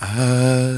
I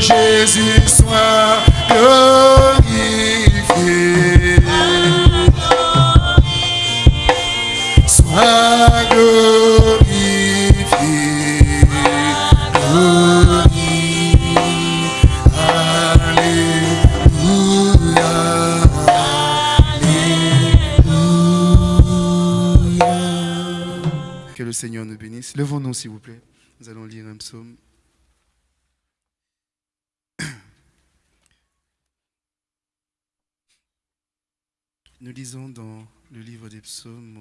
Jésus soit glorifié. Sois glorifié. glorifié. Alléluia. Alléluia. Que le Seigneur nous bénisse. Levons-nous, s'il vous plaît. Nous allons lire un psaume.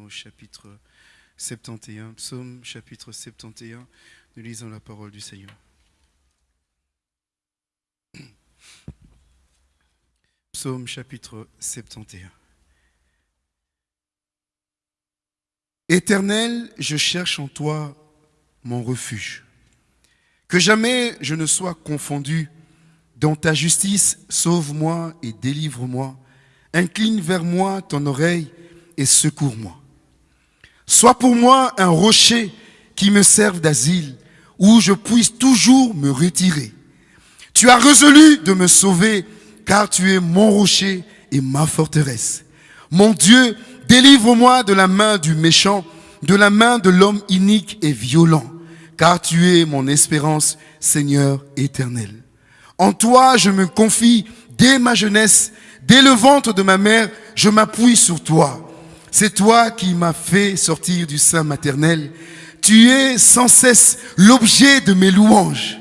Chapitre 71, psaume chapitre 71, nous lisons la parole du Seigneur. Psaume chapitre 71. Éternel, je cherche en toi mon refuge. Que jamais je ne sois confondu. Dans ta justice, sauve-moi et délivre-moi. Incline vers moi ton oreille et secours-moi. Sois pour moi un rocher qui me serve d'asile, où je puisse toujours me retirer. Tu as résolu de me sauver, car tu es mon rocher et ma forteresse. Mon Dieu, délivre-moi de la main du méchant, de la main de l'homme inique et violent, car tu es mon espérance, Seigneur éternel. En toi, je me confie dès ma jeunesse, dès le ventre de ma mère, je m'appuie sur toi. C'est toi qui m'as fait sortir du sein maternel. Tu es sans cesse l'objet de mes louanges.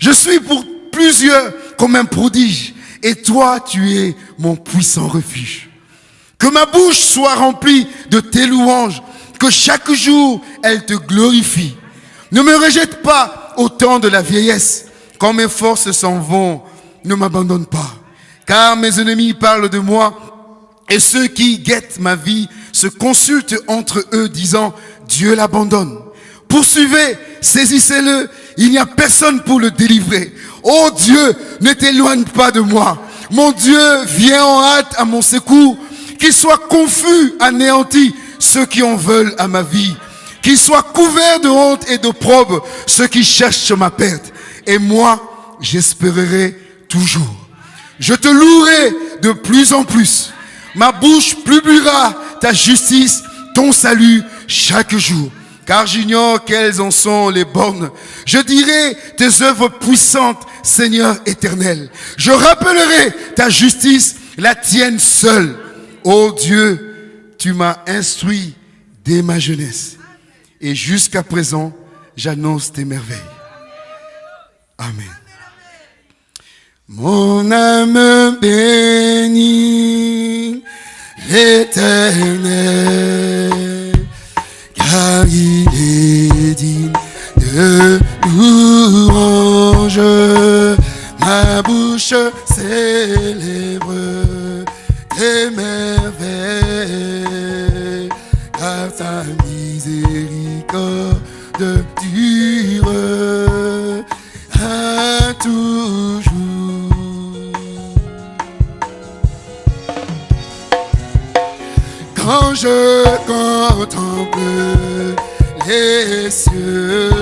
Je suis pour plusieurs comme un prodige. Et toi, tu es mon puissant refuge. Que ma bouche soit remplie de tes louanges. Que chaque jour, elle te glorifie. Ne me rejette pas au temps de la vieillesse. Quand mes forces s'en vont, ne m'abandonne pas. Car mes ennemis parlent de moi et ceux qui guettent ma vie se consultent entre eux disant, Dieu l'abandonne. Poursuivez, saisissez-le, il n'y a personne pour le délivrer. Oh Dieu, ne t'éloigne pas de moi. Mon Dieu, viens en hâte à mon secours. Qu'ils soient confus, anéantis, ceux qui en veulent à ma vie. Qu'ils soient couverts de honte et de probe, ceux qui cherchent ma perte. Et moi, j'espérerai toujours. Je te louerai de plus en plus. Ma bouche publiera ta justice, ton salut chaque jour. Car j'ignore quelles en sont les bornes. Je dirai tes œuvres puissantes, Seigneur éternel. Je rappellerai ta justice, la tienne seule. Ô Dieu, tu m'as instruit dès ma jeunesse. Et jusqu'à présent, j'annonce tes merveilles. Amen. Mon âme bénit l'éternel, car il est digne de louange. Ma bouche célèbre tes les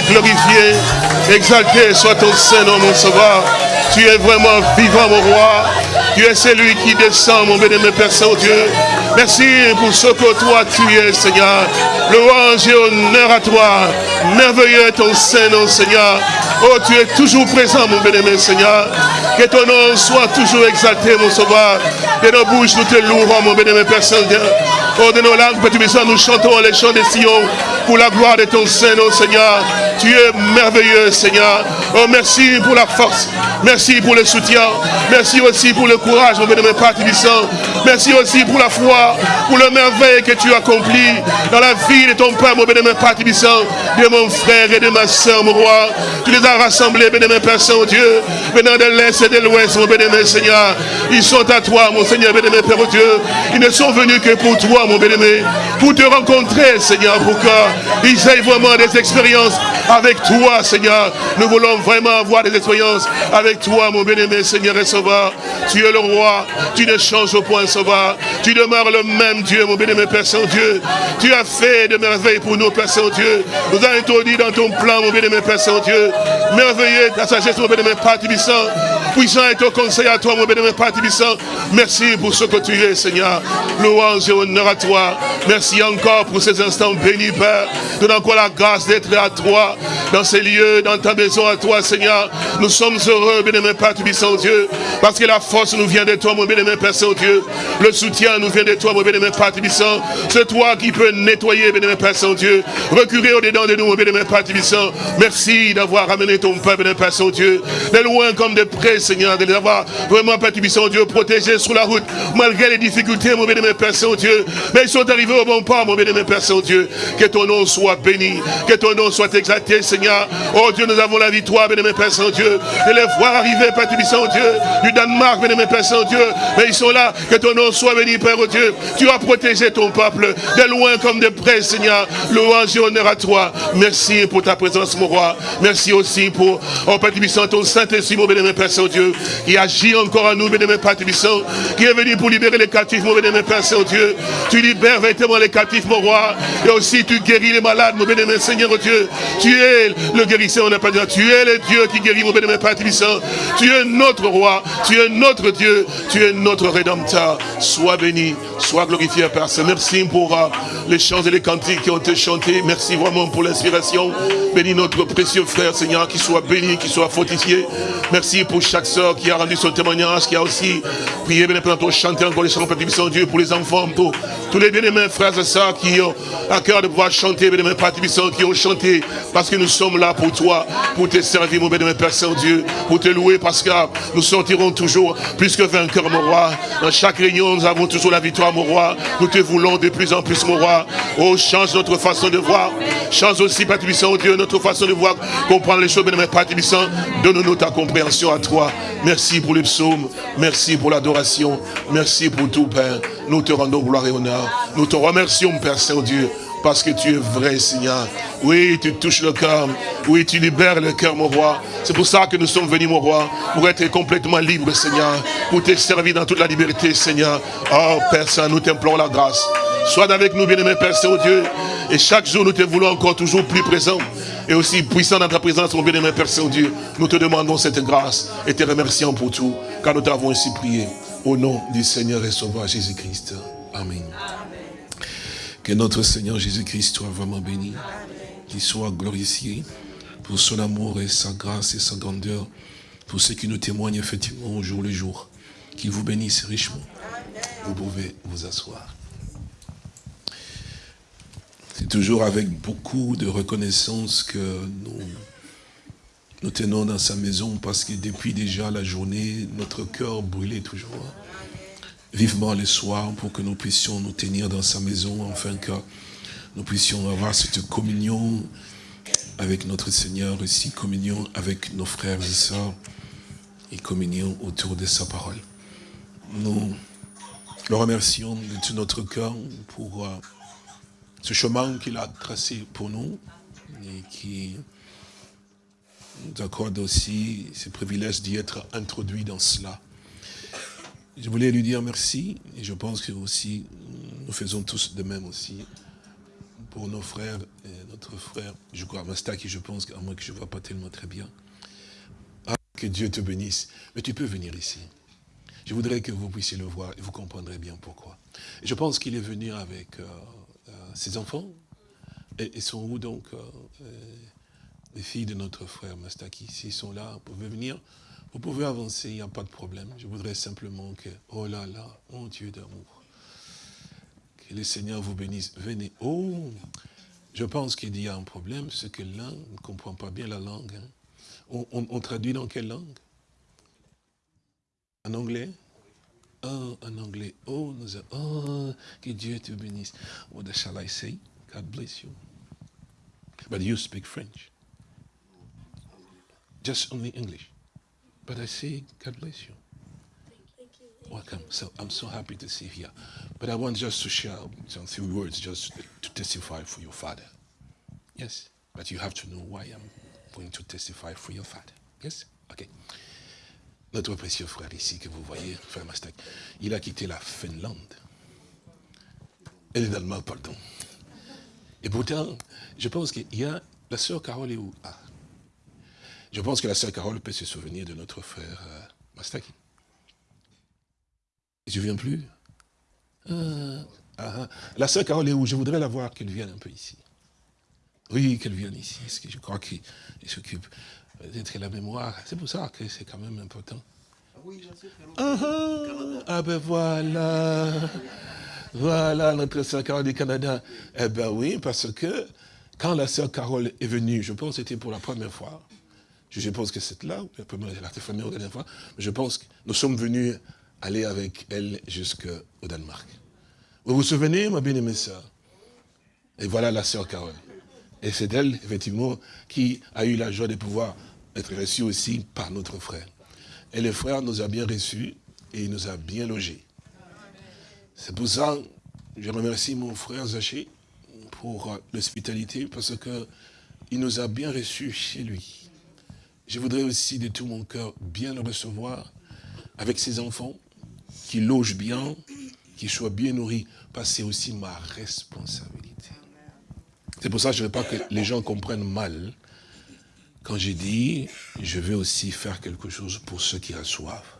Glorifié. Exalté soit ton Saint-Nom, mon sauveur. Tu es vraiment vivant, mon roi. Tu es celui qui descend, mon bénémoine Père Saint-Dieu. Merci pour ce que toi tu es, Seigneur. Louange et honneur à toi. Merveilleux est ton Saint-Nom, Seigneur. Oh, tu es toujours présent, mon bénémoine Seigneur. Que ton nom soit toujours exalté, mon sauveur. De nos bouches, nous te louerons, mon bénémoine Père Saint-Dieu. Oh, de nos langues, Tubissant, nous chantons les chants des Sion pour la gloire de ton Saint-Nom, Seigneur. Tu es merveilleux, Seigneur. Oh, merci pour la force. Merci pour le soutien. Merci aussi pour le courage, mon bénémoine Père. Merci aussi pour la foi, pour le merveille que tu accomplis dans la vie de ton Père, mon bénémoine Père de mon frère et de ma soeur, mon roi. Tu les as rassemblés, bénémoine Père Saint-Dieu, venant de l'Est et de l'Ouest, mon bénémoine Seigneur. Ils sont à toi, mon Seigneur, bénémoine Père Dieu. Ils ne sont venus que pour toi, mon bénémoine, pour te rencontrer, Seigneur, pour qu'ils aient vraiment des expériences avec toi, Seigneur. Nous voulons vraiment avoir des expériences avec toi, mon bien-aimé, Seigneur et Sauveur. Tu es le roi, tu ne changes au point, Sauveur. Tu demeures le même Dieu, mon bien-aimé Père Saint-Dieu. Tu as fait de merveilles pour nous, Père Saint-Dieu. Nous avons introduit dans ton plan, mon bien-aimé Père Saint-Dieu. Merveilleux ta sagesse, mon bien-aimé Père Tibissant. Puissant est ton conseil à toi, mon bénémoine Père Tibissant. Merci pour ce que tu es, Seigneur. Louange et honneur à toi. Merci encore pour ces instants bénis, Père. Donne encore la grâce d'être à toi, dans ces lieux, dans ta maison à toi, Seigneur. Nous sommes heureux, bénémoine Père Tibissant, Dieu, parce que la force nous vient de toi, mon bénémoine Père Saint-Dieu. Le soutien nous vient de toi, mon bénémoine Père Tibissant. C'est toi qui peux nettoyer, bénémoine Père Saint-Dieu. Recurer au-dedans de nous, mon bénémoine Père Tibissant. Merci d'avoir ramené ton peuple, bénémoine Père Saint-Dieu. De loin comme de près, Seigneur, de les avoir vraiment, Père Tibissant, Dieu, protégés sur la route, malgré les difficultés, mon bénémoine Père Saint-Dieu. Mais ils sont arrivés au bon port, mon bénémoine Père Saint-Dieu. Que ton nom soit béni, que ton nom soit exalté, Seigneur. Oh Dieu, nous avons la victoire, bénémoine Père Saint-Dieu, de les voir arriver, Père Tibissant, Dieu, du Danemark, bénémoine Père Saint-Dieu. Mais ils sont là, que ton nom soit béni, Père oh Dieu. Tu as protégé ton peuple, de loin comme de près, Seigneur. Louange et honneur à toi. Merci pour ta présence, mon roi. Merci aussi pour, oh Père Tibissant, ton Saint-Esprit, mon bénémoine Père Saint-Dieu, qui agit encore à nous, bénémoine Père Tibissant, qui est venu pour libérer les captifs, mon bénémoine Père Saint-Dieu. Tu libères véritablement les captifs, mon roi. Et aussi, tu guéris les malades, mon bénémoine Seigneur Dieu. Tu es le guérisseur, on n'a pas dit. Tu es le Dieu qui guérit, mon bénémoine Père Tibissant. Tu es notre roi. Tu es notre Dieu. Tu es notre rédempteur. Sois béni. Sois glorifié, Père. Saint. Merci pour les chants et les cantiques qui ont été chantés. Merci vraiment pour l'inspiration. Bénis notre précieux frère, Seigneur, qui soit béni, qui soit fortifié. Merci pour chaque soeur qui a rendu son témoignage, qui a aussi prié, bien pour chanter encore les chants, Père Tibissant Dieu, pour les enfants, pour tous les bien-aimés frères et sœurs qui ont à cœur de pouvoir chanter, bien-aimés Père Tibissant, qui ont chanté, parce que nous sommes là pour toi, pour te servir, mon bien-aimé Père Saint-Dieu, pour te louer, parce que nous sortirons toujours plus que vainqueurs, mon roi. Dans chaque réunion, nous avons toujours la victoire, mon roi. Nous te voulons de plus en plus, mon roi. Oh, change notre façon de voir. Change aussi, Père Tibissant, oh Dieu, notre façon de voir, comprendre les choses, bien-aimé Père Tibissant. Donne-nous ta compréhension à toi. Merci pour les psaumes. Merci pour l'adoration. Merci pour tout, Père. Nous te rendons gloire et honneur. Nous te remercions, Père Saint-Dieu, parce que tu es vrai, Seigneur. Oui, tu touches le cœur. Oui, tu libères le cœur, mon roi. C'est pour ça que nous sommes venus, mon roi, pour être complètement libres, Seigneur. Pour te servir dans toute la liberté, Seigneur. Oh, Père Saint, nous t'implorons la grâce. Sois avec nous, bien-aimé Père Saint-Dieu. Et chaque jour, nous te voulons encore toujours plus présent. Et aussi puissant dans ta présence, mon bien-aimé Père Saint-Dieu. Nous te demandons cette grâce et te remercions pour tout. Car nous t'avons ainsi prié. Au nom du Seigneur et Sauveur Jésus-Christ. Amen. Que notre Seigneur Jésus-Christ soit vraiment béni. Qu'il soit glorifié pour son amour et sa grâce et sa grandeur. Pour ce qui nous témoigne effectivement au jour le jour. Qu'il vous bénisse richement. Vous pouvez vous asseoir. C'est toujours avec beaucoup de reconnaissance que nous nous tenons dans sa maison parce que depuis déjà la journée, notre cœur brûlait toujours vivement le soir pour que nous puissions nous tenir dans sa maison, afin que nous puissions avoir cette communion avec notre Seigneur, aussi communion avec nos frères et sœurs, et communion autour de sa parole. Nous le remercions de tout notre cœur pour ce chemin qu'il a tracé pour nous, et qui nous accorde aussi ce privilège d'y être introduit dans cela. Je voulais lui dire merci, et je pense que aussi, nous faisons tous de même aussi, pour nos frères, et notre frère, je crois, Mastaki, je pense, à moi que je ne vois pas tellement très bien. Ah, que Dieu te bénisse. Mais tu peux venir ici. Je voudrais que vous puissiez le voir, et vous comprendrez bien pourquoi. je pense qu'il est venu avec euh, ses enfants, et, sont où donc euh, les filles de notre frère Mastaki, s'ils sont là, vous pouvez venir, vous pouvez avancer, il n'y a pas de problème. Je voudrais simplement que, oh là là, mon Dieu d'amour, que le Seigneur vous bénisse. Venez. Oh, je pense qu'il y a un problème, c'est que l'un ne comprend pas bien la langue. Hein. On, traduit dans quelle langue? En anglais? Oh, en anglais. Oh, nous oh, que Dieu te bénisse. What shall I say? God bless you. But you speak French. Just only English. But I say, God bless you. Thank you. Welcome. So I'm so happy to see you here. But I want just to share some few words just to testify for your father. Yes. But you have to know why I'm going to testify for your father. Yes? OK. Notre précieux frère ici que vous voyez, frère Mastek, il a quitté la Finlande. Est d'Allemagne, pardon. Et pourtant, je pense qu'il y a, la sœur Carole est où? Ah. Je pense que la sœur Carole peut se souvenir de notre frère Mastaki. Je ne viens plus? Ah, ah, ah. La sœur Carole est où? Je voudrais la voir, qu'elle vienne un peu ici. Oui, qu'elle vienne ici. Parce que je crois qu'il s'occupe d'être la mémoire. C'est pour ça que c'est quand même important. Ah, ah, ben voilà. Voilà notre sœur Carole du Canada. Eh ben oui, parce que quand la sœur Carole est venue, je pense que c'était pour la première fois, je pense que c'est là, la dernière fois, mais je pense que nous sommes venus aller avec elle jusqu'au Danemark. Vous vous souvenez, ma bien-aimée sœur? Et voilà la sœur Carole. Et c'est elle, effectivement, qui a eu la joie de pouvoir être reçue aussi par notre frère. Et le frère nous a bien reçus et il nous a bien logés. C'est pour ça que je remercie mon frère Zaché pour l'hospitalité parce qu'il nous a bien reçus chez lui. Je voudrais aussi de tout mon cœur bien le recevoir avec ses enfants, qu'il loge bien, qu'il soit bien nourri, parce que c'est aussi ma responsabilité. C'est pour ça que je ne veux pas que les gens comprennent mal quand j'ai dit, je veux aussi faire quelque chose pour ceux qui reçoivent.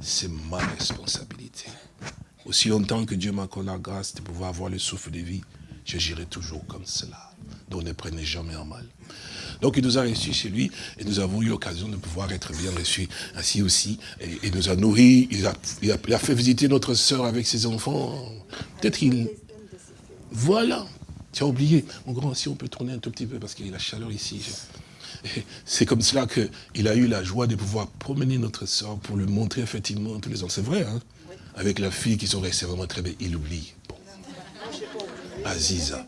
C'est ma responsabilité. Aussi longtemps que Dieu m'accorde la grâce de pouvoir avoir le souffle de vie, j'agirai toujours comme cela. Donc ne prenez jamais en mal. Donc il nous a reçus chez lui et nous avons eu l'occasion de pouvoir être bien reçus ainsi aussi. Et il nous a nourris, il a, il fait visiter notre sœur avec ses enfants. Peut-être qu'il... Voilà, tu as oublié. Mon grand, si on peut tourner un tout petit peu parce qu'il y a la chaleur ici. C'est comme cela qu'il a eu la joie de pouvoir promener notre sœur pour lui montrer effectivement tous les ans. C'est vrai, hein Avec la fille qui sont restées vraiment très belle. Il oublie. Bon. Aziza.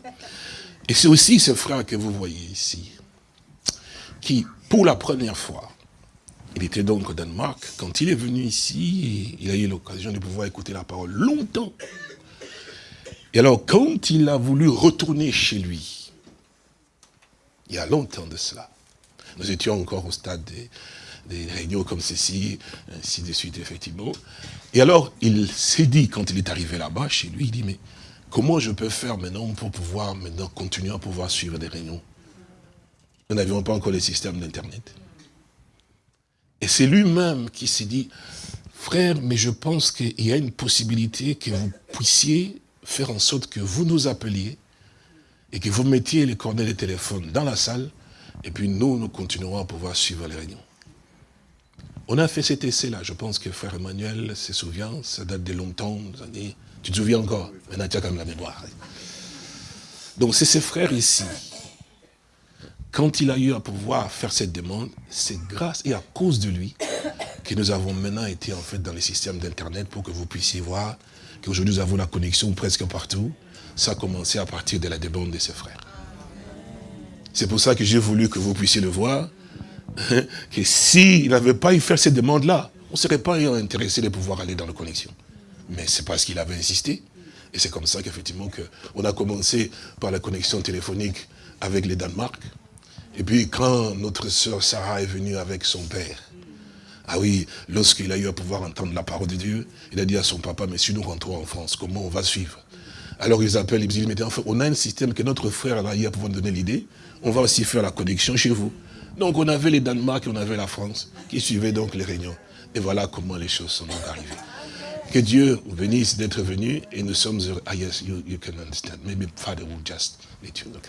Et c'est aussi ce frère que vous voyez ici qui, pour la première fois, il était donc au Danemark, quand il est venu ici, il a eu l'occasion de pouvoir écouter la parole longtemps. Et alors, quand il a voulu retourner chez lui, il y a longtemps de cela, nous étions encore au stade des, réunions comme ceci, ainsi de suite, effectivement. Et alors, il s'est dit, quand il est arrivé là-bas, chez lui, il dit, mais comment je peux faire maintenant pour pouvoir maintenant continuer à pouvoir suivre des réunions? Nous n'avions pas encore le système d'Internet. Et c'est lui-même qui s'est dit, frère, mais je pense qu'il y a une possibilité que vous puissiez faire en sorte que vous nous appeliez et que vous mettiez les coordonnées de téléphone dans la salle et puis nous, nous continuerons à pouvoir suivre les réunions. On a fait cet essai-là. Je pense que frère Emmanuel se souvient, ça date de longtemps, années. Tu te souviens encore? Maintenant, tu as quand même la mémoire. Donc, c'est ces frères ici quand il a eu à pouvoir faire cette demande, c'est grâce et à cause de lui que nous avons maintenant été en fait dans les systèmes d'Internet pour que vous puissiez voir qu'aujourd'hui nous avons la connexion presque partout. Ça a commencé à partir de la demande de ses frères. C'est pour ça que j'ai voulu que vous puissiez le voir, hein, que s'il n'avait pas eu faire cette demande-là, on ne serait pas intéressé de pouvoir aller dans la connexion. Mais c'est parce qu'il avait insisté. Et c'est comme ça qu'effectivement, on a commencé par la connexion téléphonique avec les Danemark, et puis quand notre sœur Sarah est venue avec son père, ah oui, lorsqu'il a eu à pouvoir entendre la parole de Dieu, il a dit à son papa, mais si nous rentrons en France, comment on va suivre? Alors ils appellent, ils disent, mais enfin, on a un système que notre frère a eu à pouvoir donner l'idée, on va aussi faire la connexion chez vous. Donc on avait les Danemark et on avait la France qui suivaient donc les réunions. Et voilà comment les choses sont donc arrivées. Que Dieu vous bénisse d'être venu et nous sommes heureux. Ah yes, you, can understand. Maybe Father will just let you know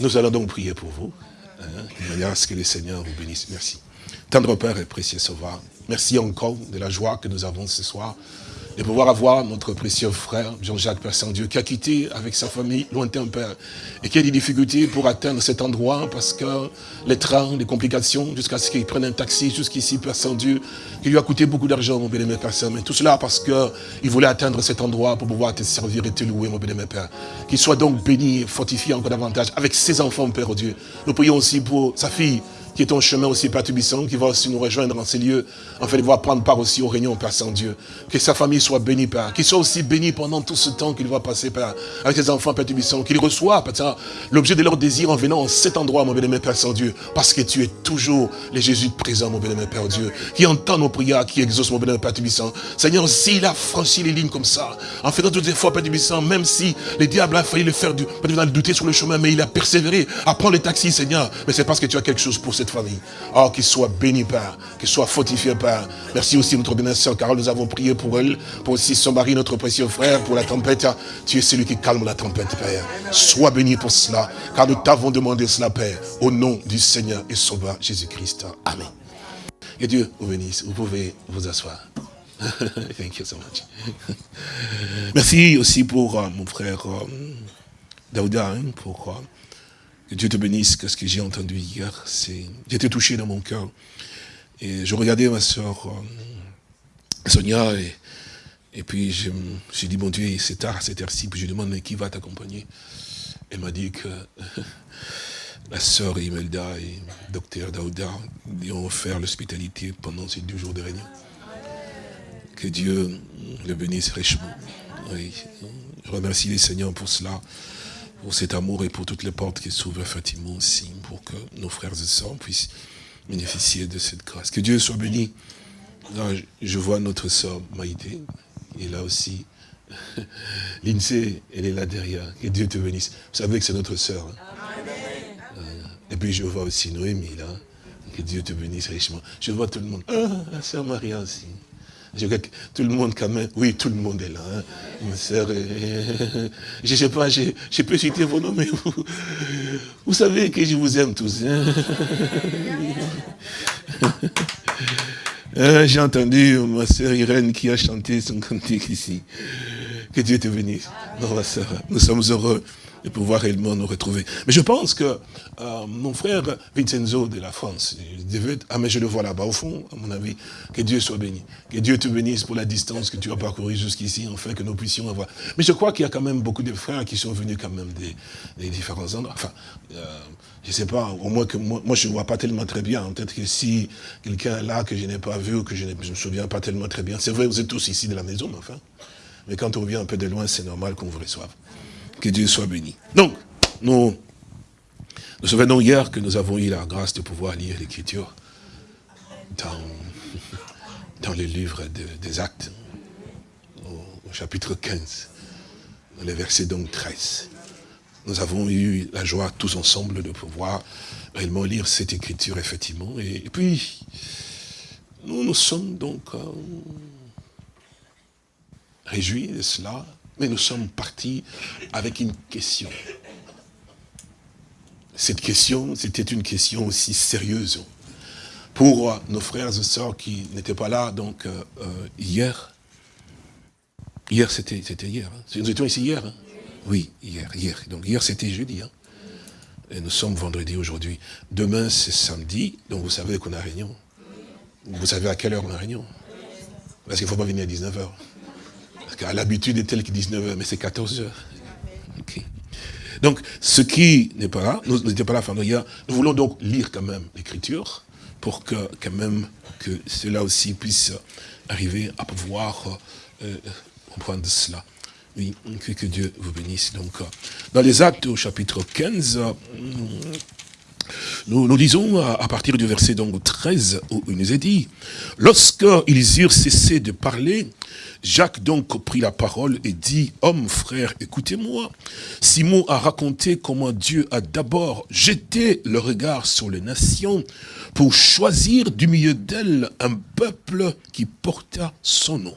nous allons donc prier pour vous, hein, de manière à ce que le Seigneur vous bénisse. Merci. Tendre Père et précieux Sauveur, merci encore de la joie que nous avons ce soir de pouvoir avoir notre précieux frère Jean-Jacques Père Saint-Dieu qui a quitté avec sa famille lointain Père et qui a des difficultés pour atteindre cet endroit parce que les trains, les complications, jusqu'à ce qu'il prenne un taxi jusqu'ici Père Saint-Dieu, qui lui a coûté beaucoup d'argent mon bien-aimé Père Saint, mais tout cela parce qu'il voulait atteindre cet endroit pour pouvoir te servir et te louer mon bien-aimé Père. Qu'il soit donc béni et fortifié encore davantage avec ses enfants Père oh Dieu. Nous prions aussi pour sa fille qui est un chemin aussi perturbissant, qui va aussi nous rejoindre dans ces lieux, en fait, il va prendre part aussi aux réunions, Père Saint-Dieu. Que sa famille soit bénie, Père. Qu'il soit aussi béni pendant tout ce temps qu'il va passer, Père, avec ses enfants perturbissants. Qu'il reçoit, l'objet de leur désir en venant en cet endroit, mon bien-aimé Père Saint-Dieu. Parce que tu es toujours les Jésus présent, mon bien-aimé Père Dieu. Qui entend nos prières, qui exauce, mon bien-aimé Père Tubissant. Seigneur, s'il a franchi les lignes comme ça, en faisant toutes les fois, Père Tubissant, même si les diables a failli le faire, douter sur le chemin, mais il a persévéré à prendre le taxi, Seigneur. Mais c'est parce que tu as quelque chose pour famille. Oh, qu'il soit béni, Père, qu'il soit fortifié, Père. Merci aussi notre bien sœur Carole, nous avons prié pour elle, pour aussi son mari, notre précieux frère, pour la tempête. Tu es celui qui calme la tempête, Père. Sois béni pour cela, car nous t'avons demandé cela, Père, au nom du Seigneur et Sauveur Jésus-Christ. Amen. Que Dieu vous bénisse. Vous pouvez vous asseoir. Thank you so much. Merci aussi pour euh, mon frère euh, Daouda, hein, pour euh, que Dieu te bénisse, ce que j'ai entendu hier. J'étais touché dans mon cœur. Et je regardais ma soeur Sonia, et, et puis je me suis dit, mon Dieu, c'est tard à cette heure-ci, puis je demande, mais qui va t'accompagner? Elle m'a dit que la sœur Imelda et le docteur Daouda lui ont offert l'hospitalité pendant ces deux jours de réunion. Que Dieu le bénisse richement. Je remercie les seigneurs pour cela, pour cet amour et pour toutes les portes qui s'ouvrent effectivement aussi, pour que nos frères et sœurs puissent bénéficier de cette grâce. Que Dieu soit béni. je vois notre sœur Maïdé, et là aussi. L'INSEE, elle est là derrière. Que Dieu te bénisse. Vous savez que c'est notre sœur. Hein. Euh, et puis je vois aussi Noémie là. Que Dieu te bénisse richement. Je vois tout le monde. Ah, la sœur Maria aussi. Je tout le monde quand même, oui, tout le monde est là. Hein. Soeur, je ne sais pas, je, peux citer vos noms, mais vous, vous savez que je vous aime tous. Hein. Hein, j'ai entendu ma soeur Irène qui a chanté son cantique ici. Que Dieu te bénisse. Nous sommes heureux de pouvoir réellement nous retrouver. Mais je pense que euh, mon frère Vincenzo de la France, ah mais je le vois là-bas au fond, à mon avis, que Dieu soit béni. Que Dieu te bénisse pour la distance que tu as parcourue jusqu'ici, enfin que nous puissions avoir. Mais je crois qu'il y a quand même beaucoup de frères qui sont venus quand même des, différents endroits. Enfin, euh, je ne sais pas, au moins que moi, je ne vois pas tellement très bien. Peut-être que si quelqu'un là que je n'ai pas vu ou que je ne me souviens pas tellement très bien, c'est vrai, vous êtes tous ici de la maison, mais enfin. Mais quand on vient un peu de loin, c'est normal qu'on vous reçoive. Que Dieu soit béni. Donc, nous nous souvenons hier que nous avons eu la grâce de pouvoir lire l'Écriture dans, dans le livre des Actes, au, chapitre 15, dans le verset donc 13. Nous avons eu la joie tous ensemble de pouvoir réellement lire cette Écriture, effectivement. Et, puis, nous nous sommes donc réjouis de cela, mais nous sommes partis avec une question. Cette question, c'était une question aussi sérieuse pour nos frères et sœurs qui n'étaient pas là donc euh, euh, hier. Hier, c'était hier. Hein. Nous étions ici hier. Hein. Oui, hier, hier. Donc hier, c'était jeudi. Hein. Et nous sommes vendredi aujourd'hui. Demain, c'est samedi. Donc vous savez qu'on a réunion. Vous savez à quelle heure on a réunion? Parce qu'il ne faut pas venir à 19h. L'habitude est telle que 19h, mais c'est 14h. Donc, ce qui n'est pas là, nous n'étions pas là, enfin, nous voulons donc lire quand même l'écriture pour que, quand même, que cela aussi puisse arriver à pouvoir euh, comprendre cela. Oui, que, Dieu vous bénisse. Donc, euh, dans les actes au chapitre 15, euh, nous, nous disons à, partir du verset donc 13 où il nous est dit, lorsqu'ils eurent cessé de parler, Jacques donc prit la parole et dit, homme, frère, écoutez-moi. Simon a raconté comment Dieu a d'abord jeté le regard sur les nations pour choisir du milieu d'elles un peuple qui porta son nom.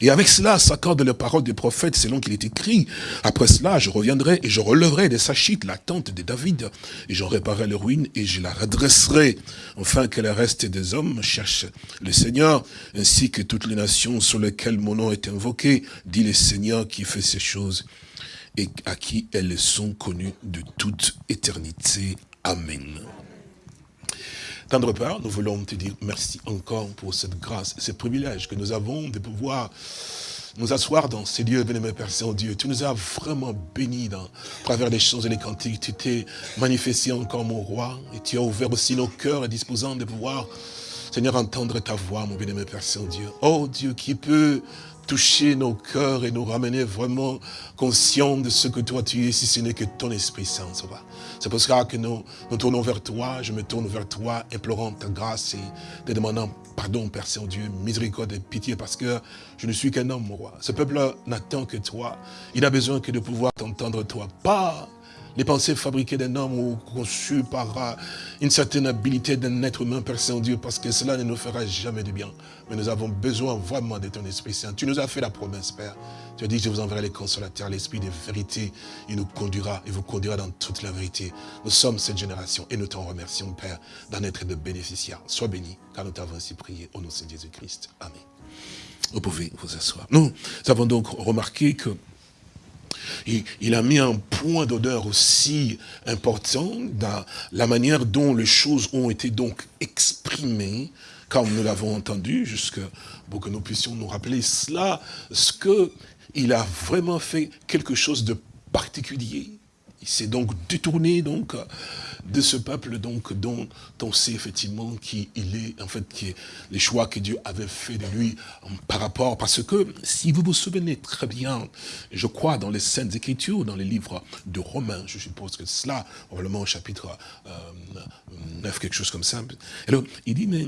Et avec cela s'accorde les paroles des prophètes selon qu'il est écrit. Après cela, je reviendrai et je relèverai de Sachit la tente de David, et j'en réparerai les ruines et je la redresserai, afin que le reste des hommes cherche le Seigneur, ainsi que toutes les nations sur lesquelles mon nom est invoqué, dit le Seigneur qui fait ces choses et à qui elles sont connues de toute éternité. Amen. Tendre Père, nous voulons te dire merci encore pour cette grâce, ce privilège que nous avons de pouvoir nous asseoir dans ces lieux, béni Père Saint-Dieu. Tu nous as vraiment bénis dans, à travers les choses et les cantiques. Tu t'es manifesté encore, mon roi, et tu as ouvert aussi nos cœurs et disposant de pouvoir, Seigneur, entendre ta voix, mon béni Père Saint-Dieu. Oh Dieu, qui peut toucher nos cœurs et nous ramener vraiment conscients de ce que toi tu es, si ce n'est que ton Esprit Saint, C'est pour cela que nous nous tournons vers toi, je me tourne vers toi, implorant ta grâce et te demandant pardon, Père Saint-Dieu, miséricorde et pitié, parce que je ne suis qu'un homme, mon roi. Ce peuple n'attend que toi. Il a besoin que de pouvoir t'entendre, toi. Pas les pensées fabriquées d'un homme ou conçues par euh, une certaine habilité d'un être humain, Père Saint-Dieu, parce que cela ne nous fera jamais de bien. Mais nous avons besoin vraiment de ton Esprit Saint. Tu nous as fait la promesse, Père. Tu as dit, je vous enverrai les consolateurs, l'Esprit de vérité. Il nous conduira, il vous conduira dans toute la vérité. Nous sommes cette génération et nous t'en remercions, Père, d'en être de bénéficiaires. Sois béni, car nous t'avons ainsi prié au nom de Jésus-Christ. Amen. Vous pouvez vous asseoir. Nous avons donc remarqué que il, a mis un point d'odeur aussi important dans la manière dont les choses ont été donc exprimées, comme nous l'avons entendu, jusque pour que nous puissions nous rappeler cela, ce qu'il a vraiment fait quelque chose de particulier. Il s'est donc détourné donc de ce peuple donc dont on sait effectivement qui il est, en fait, qui est les choix que Dieu avait fait de lui par rapport, parce que si vous vous souvenez très bien, je crois dans les Saintes Écritures, dans les livres de Romains, je suppose que cela, probablement au chapitre 9, euh, quelque chose comme ça. Alors, il dit, mais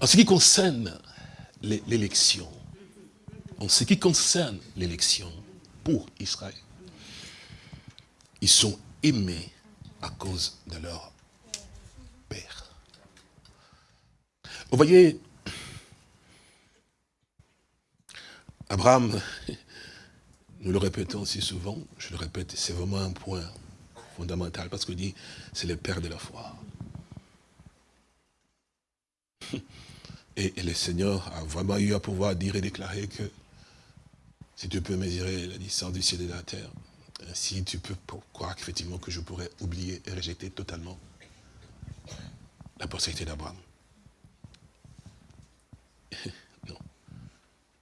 en ce qui concerne l'élection, en ce qui concerne l'élection pour Israël, ils sont aimés à cause de leur Père. Vous voyez, Abraham, nous le répétons si souvent, je le répète, c'est vraiment un point fondamental, parce qu'il dit, c'est le Père de la foi. Et, et, le Seigneur a vraiment eu à pouvoir dire et déclarer que si tu peux mesurer la distance du ciel et de la terre, si tu peux croire effectivement que je pourrais oublier et rejeter totalement la postérité d'Abraham. non.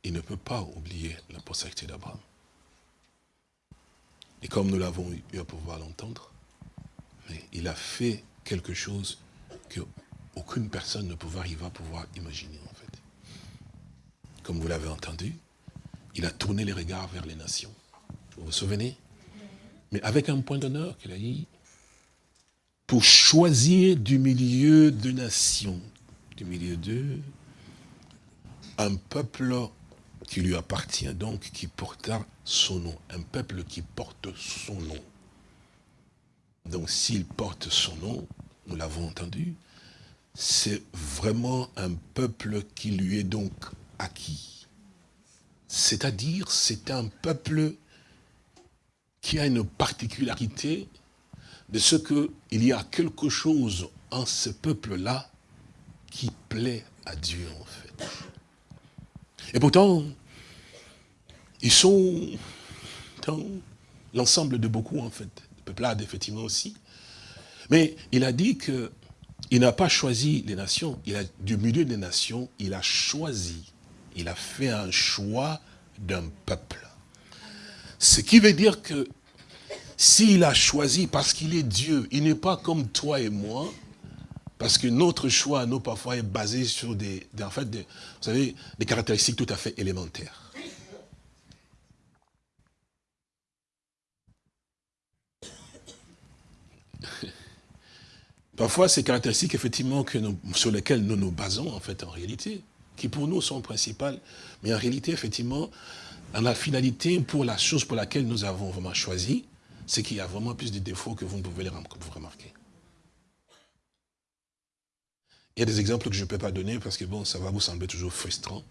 Il ne peut pas oublier la postérité d'Abraham. Et comme nous l'avons eu à pouvoir l'entendre, il a fait quelque chose que aucune personne ne pouvait arriver à pouvoir imaginer en fait. Comme vous l'avez entendu, il a tourné les regards vers les nations. Vous vous souvenez? Mais avec un point d'honneur qu'il a dit, pour choisir du milieu de nations, du milieu d'eux, un peuple qui lui appartient donc, qui porta son nom, un peuple qui porte son nom. Donc s'il porte son nom, nous l'avons entendu, c'est vraiment un peuple qui lui est donc acquis. C'est-à-dire, c'est un peuple qui a une particularité de ce qu'il y a quelque chose en ce peuple-là qui plaît à Dieu, en fait. Et pourtant, ils sont dans l'ensemble de beaucoup, en fait. Le peuplade, effectivement, aussi. Mais il a dit que il n'a pas choisi les nations. Il a, du milieu des nations, il a choisi. Il a fait un choix d'un peuple. Ce qui veut dire que s'il a choisi parce qu'il est Dieu, il n'est pas comme toi et moi, parce que notre choix, nous, parfois, est basé sur des, caractéristiques tout à fait élémentaires. Parfois, ces caractéristiques, effectivement, sur lesquelles nous nous basons, en fait, en réalité, qui pour nous sont principales, mais en réalité, effectivement, en la finalité, pour la chose pour laquelle nous avons vraiment choisi, c'est qu'il y a vraiment plus de défauts que vous ne pouvez les remarquer. Il y a des exemples que je ne peux pas donner parce que bon, ça va vous sembler toujours frustrant.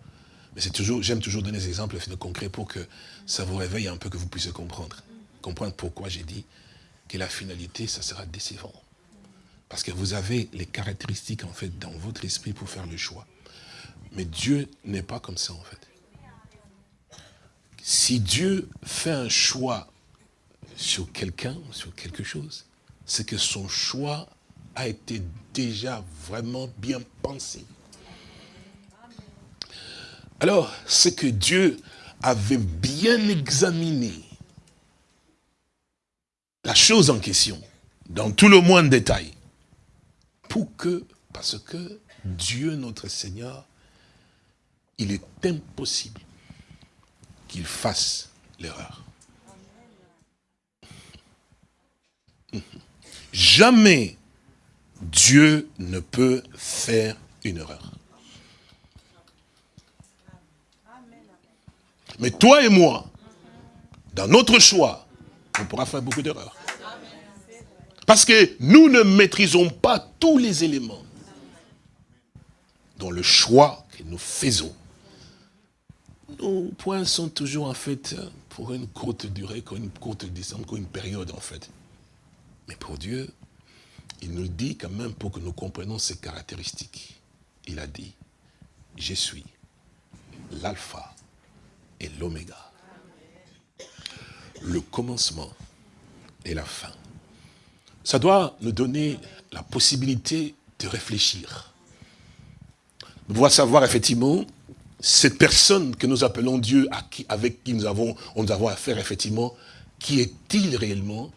Mais c'est toujours, j'aime toujours donner des exemples concrets pour que ça vous réveille un peu, que vous puissiez comprendre. Comprendre pourquoi j'ai dit que la finalité, ça sera décevant. Parce que vous avez les caractéristiques, en fait, dans votre esprit pour faire le choix. Mais Dieu n'est pas comme ça, en fait. Si Dieu fait un choix sur quelqu'un, sur quelque chose, c'est que son choix a été déjà vraiment bien pensé. Alors, c'est que Dieu avait bien examiné la chose en question, dans tout le moins de détail, pour que, parce que Dieu notre Seigneur, il est impossible qu'il fasse l'erreur. Jamais Dieu ne peut faire une erreur. Mais toi et moi, dans notre choix, on pourra faire beaucoup d'erreurs. Parce que nous ne maîtrisons pas tous les éléments dans le choix que nous faisons. Nos points sont toujours en fait pour une courte durée, pour une courte distance, pour une période en fait. Mais pour Dieu, il nous dit quand même pour que nous comprenions ses caractéristiques. Il a dit, je suis l'alpha et l'oméga. Le commencement et la fin. Ça doit nous donner la possibilité de réfléchir. De pouvoir savoir effectivement cette personne que nous appelons Dieu, avec qui nous avons, nous avons affaire effectivement, qui est-il réellement?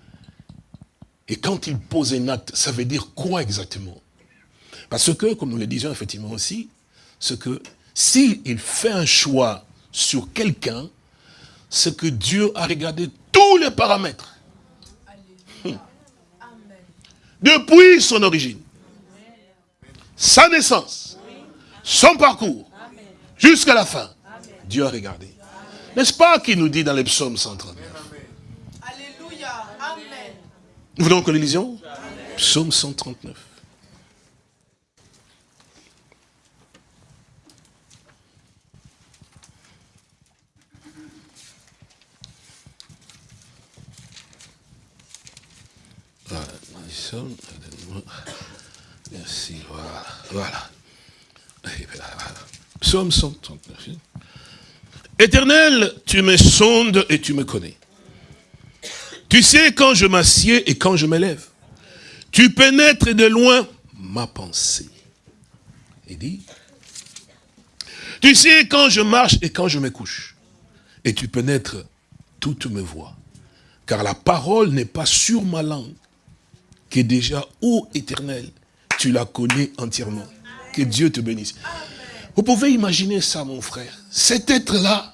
Et quand il pose un acte, ça veut dire quoi exactement? Parce que, comme nous le disions effectivement aussi, ce que s'il fait un choix sur quelqu'un, c'est que Dieu a regardé tous les paramètres. Hum. Depuis son origine, sa naissance, son parcours, jusqu'à la fin, Dieu a regardé. N'est-ce pas qu'il nous dit dans les psaumes 139 Alléluia, Amen. Vous voulez que nous lisions? Psaume 139. Merci, voilà. Voilà. Psaume 139. Éternel, tu me sondes et tu me connais. Tu sais quand je m'assieds et quand je me lève. Tu pénètres de loin ma pensée. Il dit, tu sais quand je marche et quand je me couche. Et tu pénètres toutes mes voix. Car la parole n'est pas sur ma langue que déjà, ô éternel, tu la connais entièrement. Que Dieu te bénisse. Vous pouvez imaginer ça, mon frère. Cet être-là,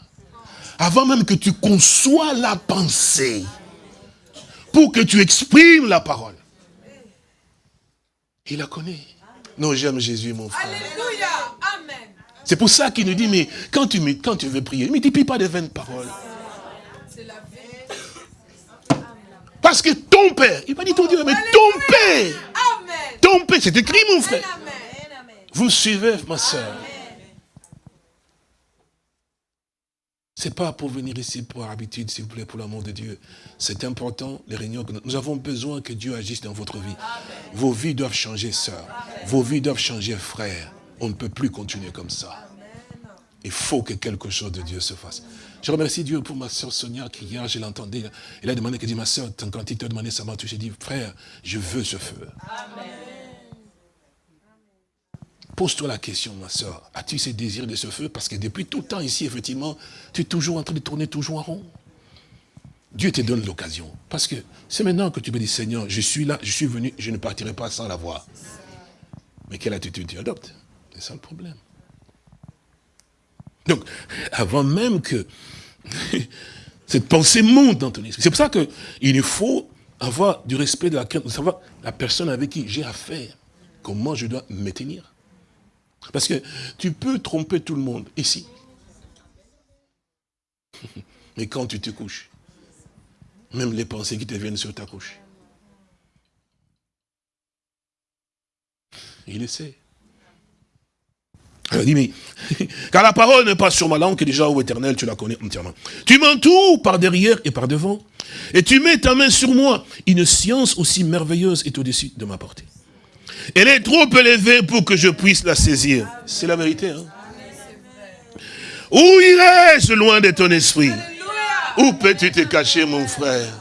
avant même que tu conçois la pensée, pour que tu exprimes la parole, il la connaît. Non, j'aime Jésus, mon frère. Alléluia. Amen. C'est pour ça qu'il nous dit, mais quand tu, quand tu veux prier, ne multiplie pas de vaines paroles. Parce que ton père, il va dire ton Dieu, mais ton père, ton père, c'est écrit mon frère. Vous suivez ma soeur. C'est pas pour venir ici pour habitude, s'il vous plaît, pour l'amour de Dieu. C'est important, les réunions que nous, avons besoin que Dieu agisse dans votre vie. Vos vies doivent changer, sœur. Vos vies doivent changer, frère. On ne peut plus continuer comme ça. Il faut que quelque chose de Dieu se fasse. Je remercie Dieu pour ma soeur Sonia qui hier, je l'entendais. Elle a demandé, qu'elle dit, ma soeur, quand il t'a demandé ça m'a touché, j'ai dit, frère, je veux ce feu. Pose-toi la question, ma soeur. As-tu ce désir de ce feu? Parce que depuis tout le temps ici, effectivement, tu es toujours en train de tourner toujours en rond. Dieu te donne l'occasion. Parce que c'est maintenant que tu me dis, Seigneur, je suis là, je suis venu, je ne partirai pas sans la voir. Mais quelle attitude tu adoptes? C'est ça le problème. Donc, avant même que cette pensée monte dans ton esprit. C'est pour ça qu'il faut avoir du respect, de la la personne avec qui j'ai affaire, comment je dois me tenir. Parce que tu peux tromper tout le monde ici. Mais quand tu te couches, même les pensées qui te viennent sur ta couche, il le sait. Il dit, mais, car la parole n'est pas sur ma langue, que déjà, au éternel, tu la connais entièrement. Tu m'entoures par derrière et par devant, et tu mets ta main sur moi. Une science aussi merveilleuse est au-dessus de ma portée. Elle est trop élevée pour que je puisse la saisir. C'est la vérité. Hein? Où irais-je loin de ton esprit? Où peux-tu te cacher, mon frère?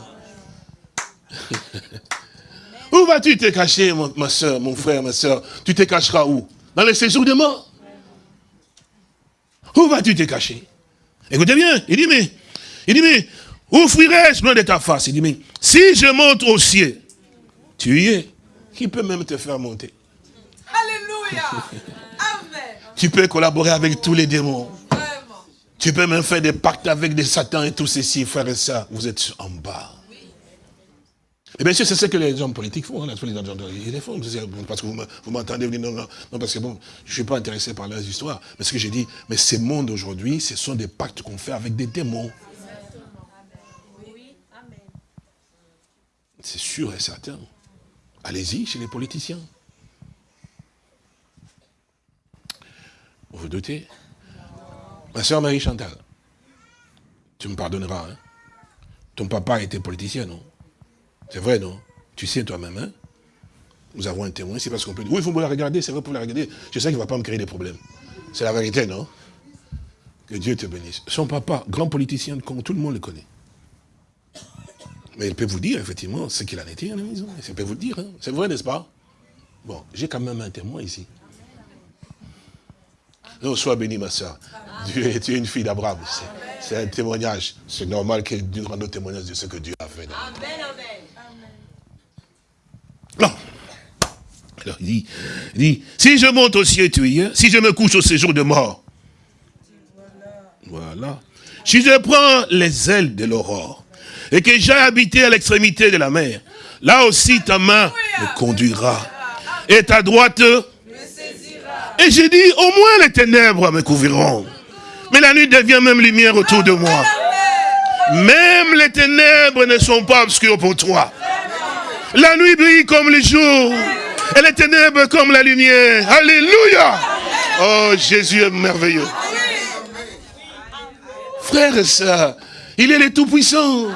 Où vas-tu te cacher, ma soeur, mon frère, ma soeur? Tu te cacheras où? Dans les séjours de mort? Où vas-tu te cacher? Écoutez bien, il dit, mais, il dit, mais, où fuirais-je loin de ta face? Il dit, mais, si je monte au ciel, tu y es. Qui peut même te faire monter Alléluia Amen Tu peux collaborer avec tous les démons. Tu peux même faire des pactes avec des satans et tout ceci, frères et sœurs. Vous êtes en bas. Et bien sûr, c'est ce que les hommes politiques font. Hein, ils les font. Parce que vous m'entendez vous non, non, non, parce que bon, je ne suis pas intéressé par leurs histoires. Mais ce que j'ai dit, mais ces mondes aujourd'hui, ce sont des pactes qu'on fait avec des démons. c'est sûr et certain. Allez-y chez les politiciens. Vous vous doutez? Ma soeur Marie Chantal, tu me pardonneras. Hein? Ton papa était politicien, non? C'est vrai, non? Tu sais toi-même, hein? Nous avons un témoin, c'est parce qu'on peut dire, oui, il faut me la regarder, c'est vrai pour la regarder. Je sais qu'il ne va pas me créer des problèmes. C'est la vérité, non? Que Dieu te bénisse. Son papa, grand politicien, tout le monde le connaît. Mais il peut vous dire, effectivement, ce qu'il en était à la maison. Il peut vous le dire. Hein. C'est vrai, n'est-ce pas? Bon, j'ai quand même un témoin ici. Non, sois béni, ma soeur. tu es une fille d'Abraham. C'est un témoignage. C'est normal que Dieu rende témoignage de ce que Dieu a fait. Amen, amen. Non. Alors il dit, il dit, si je monte au ciel, tu y es. Si je me couche au séjour de mort. Voilà. Si je prends les ailes de l'aurore et que j'ai habité à l'extrémité de la mer, là aussi ta main me conduira. Et ta droite Et j'ai dit, au moins les ténèbres me couvriront. Mais la nuit devient même lumière autour de moi. Même les ténèbres ne sont pas obscures pour toi. La nuit brille comme le jour. Et les ténèbres comme la lumière. Alléluia. Oh, Jésus est merveilleux. Frères et sœurs, il est le Tout-Puissant.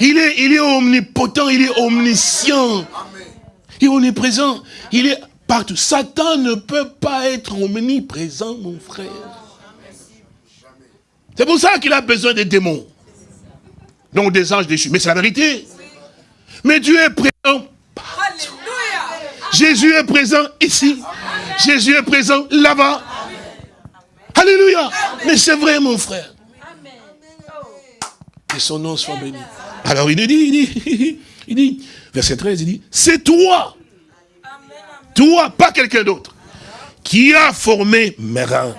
Il est, il est omnipotent, il est omniscient. Il est omniprésent. Il est partout. Satan ne peut pas être omniprésent, mon frère. C'est pour ça qu'il a besoin des démons. Donc des anges déchus. Mais c'est la vérité. Mais Dieu est présent partout. Jésus est présent ici. Jésus est présent là-bas. Alléluia. Mais c'est vrai, mon frère. Que son nom soit béni. Alors il nous dit, il dit, il dit, verset 13, il dit, c'est toi, toi, pas quelqu'un d'autre, qui a formé mes reins,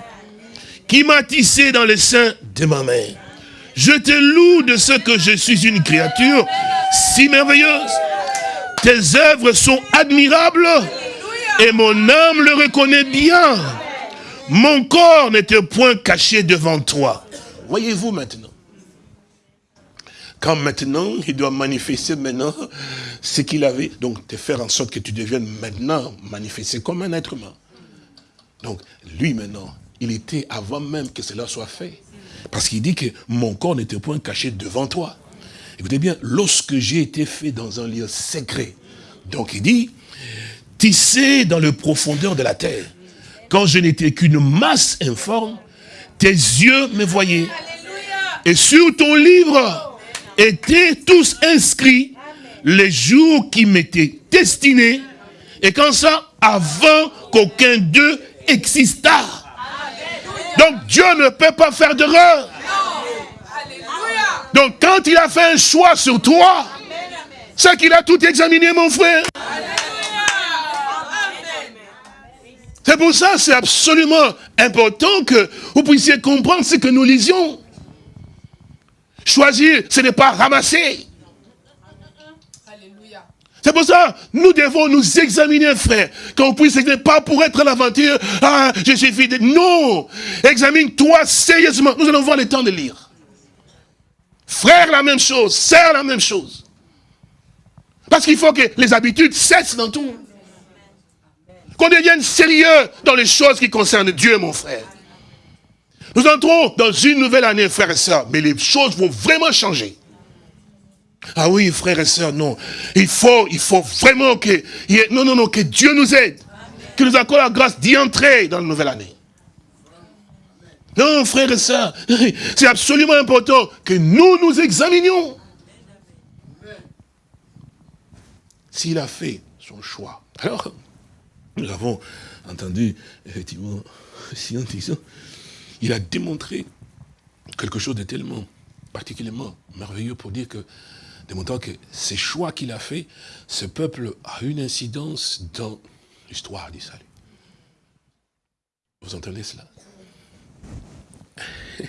qui m'a tissé dans le sein de ma mère. Je te loue de ce que je suis une créature si merveilleuse. Tes œuvres sont admirables et mon âme le reconnaît bien. Mon corps n'était point caché devant toi. Voyez-vous maintenant quand maintenant, il doit manifester maintenant ce qu'il avait. Donc, te faire en sorte que tu deviennes maintenant manifesté comme un être humain. Donc, lui maintenant, il était avant même que cela soit fait. Parce qu'il dit que mon corps n'était point caché devant toi. Écoutez bien, lorsque j'ai été fait dans un lieu secret, donc il dit, tissé dans le profondeur de la terre, quand je n'étais qu'une masse informe, tes yeux me voyaient. Et sur ton livre, étaient tous inscrits les jours qui m'étaient destinés, et quand ça, avant qu'aucun d'eux existât. Donc Dieu ne peut pas faire d'erreur. Donc quand il a fait un choix sur toi, c'est qu'il a tout examiné, mon frère. C'est pour ça, c'est absolument important que vous puissiez comprendre ce que nous lisions. Choisir, ce n'est pas ramasser. C'est pour ça, nous devons nous examiner, frère. Qu'on puisse examiner, pas pour être l'aventure, ah, je suis fidèle. Non! Examine-toi sérieusement. Nous allons voir le temps de lire. Frère, la même chose. Sœur, la même chose. Parce qu'il faut que les habitudes cessent dans tout. Qu'on devienne sérieux dans les choses qui concernent Dieu, mon frère. Nous entrons dans une nouvelle année, frères et sœurs, mais les choses vont vraiment changer. Ah oui, frères et sœurs, non. Il faut, il faut vraiment que, non, non, non, que Dieu nous aide. Que nous accorde la grâce d'y entrer dans la nouvelle année. Non, frères et sœurs, c'est absolument important que nous nous examinions. S'il a fait son choix. Alors, nous avons entendu, effectivement, si il a démontré quelque chose de tellement particulièrement merveilleux pour dire que, démontrant que ces choix qu'il a fait, ce peuple a une incidence dans l'histoire du salut. Vous entendez cela?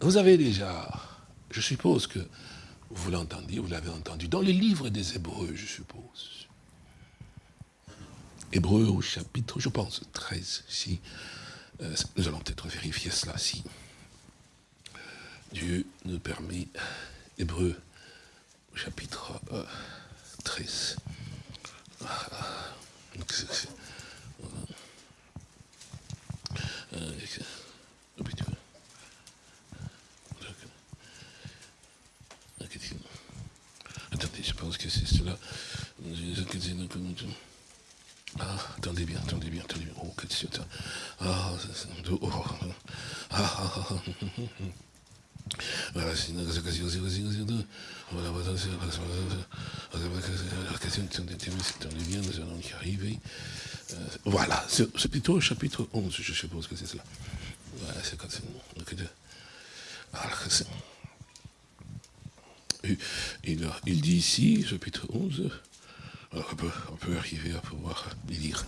Vous avez déjà, je suppose que vous l'entendiez, vous l'avez entendu, dans les livres des Hébreux, je suppose. Hébreux au chapitre, je pense, 13, si euh, nous allons peut-être vérifier cela si Dieu nous permet. Hébreu chapitre 13. Attendez, je pense que c'est cela. Ah, attendez bien, attendez bien, attendez bien. Oh, que c'est Ah, oh, ah, ah, ah, Voilà, c'est une voilà, voilà, bien, nous allons y arriver. Voilà, c'est plutôt chapitre 11, je suppose que c'est cela. Voilà, c'est quand c'est... Il, il dit ici, chapitre 11, on peut, on peut, arriver à pouvoir les lire.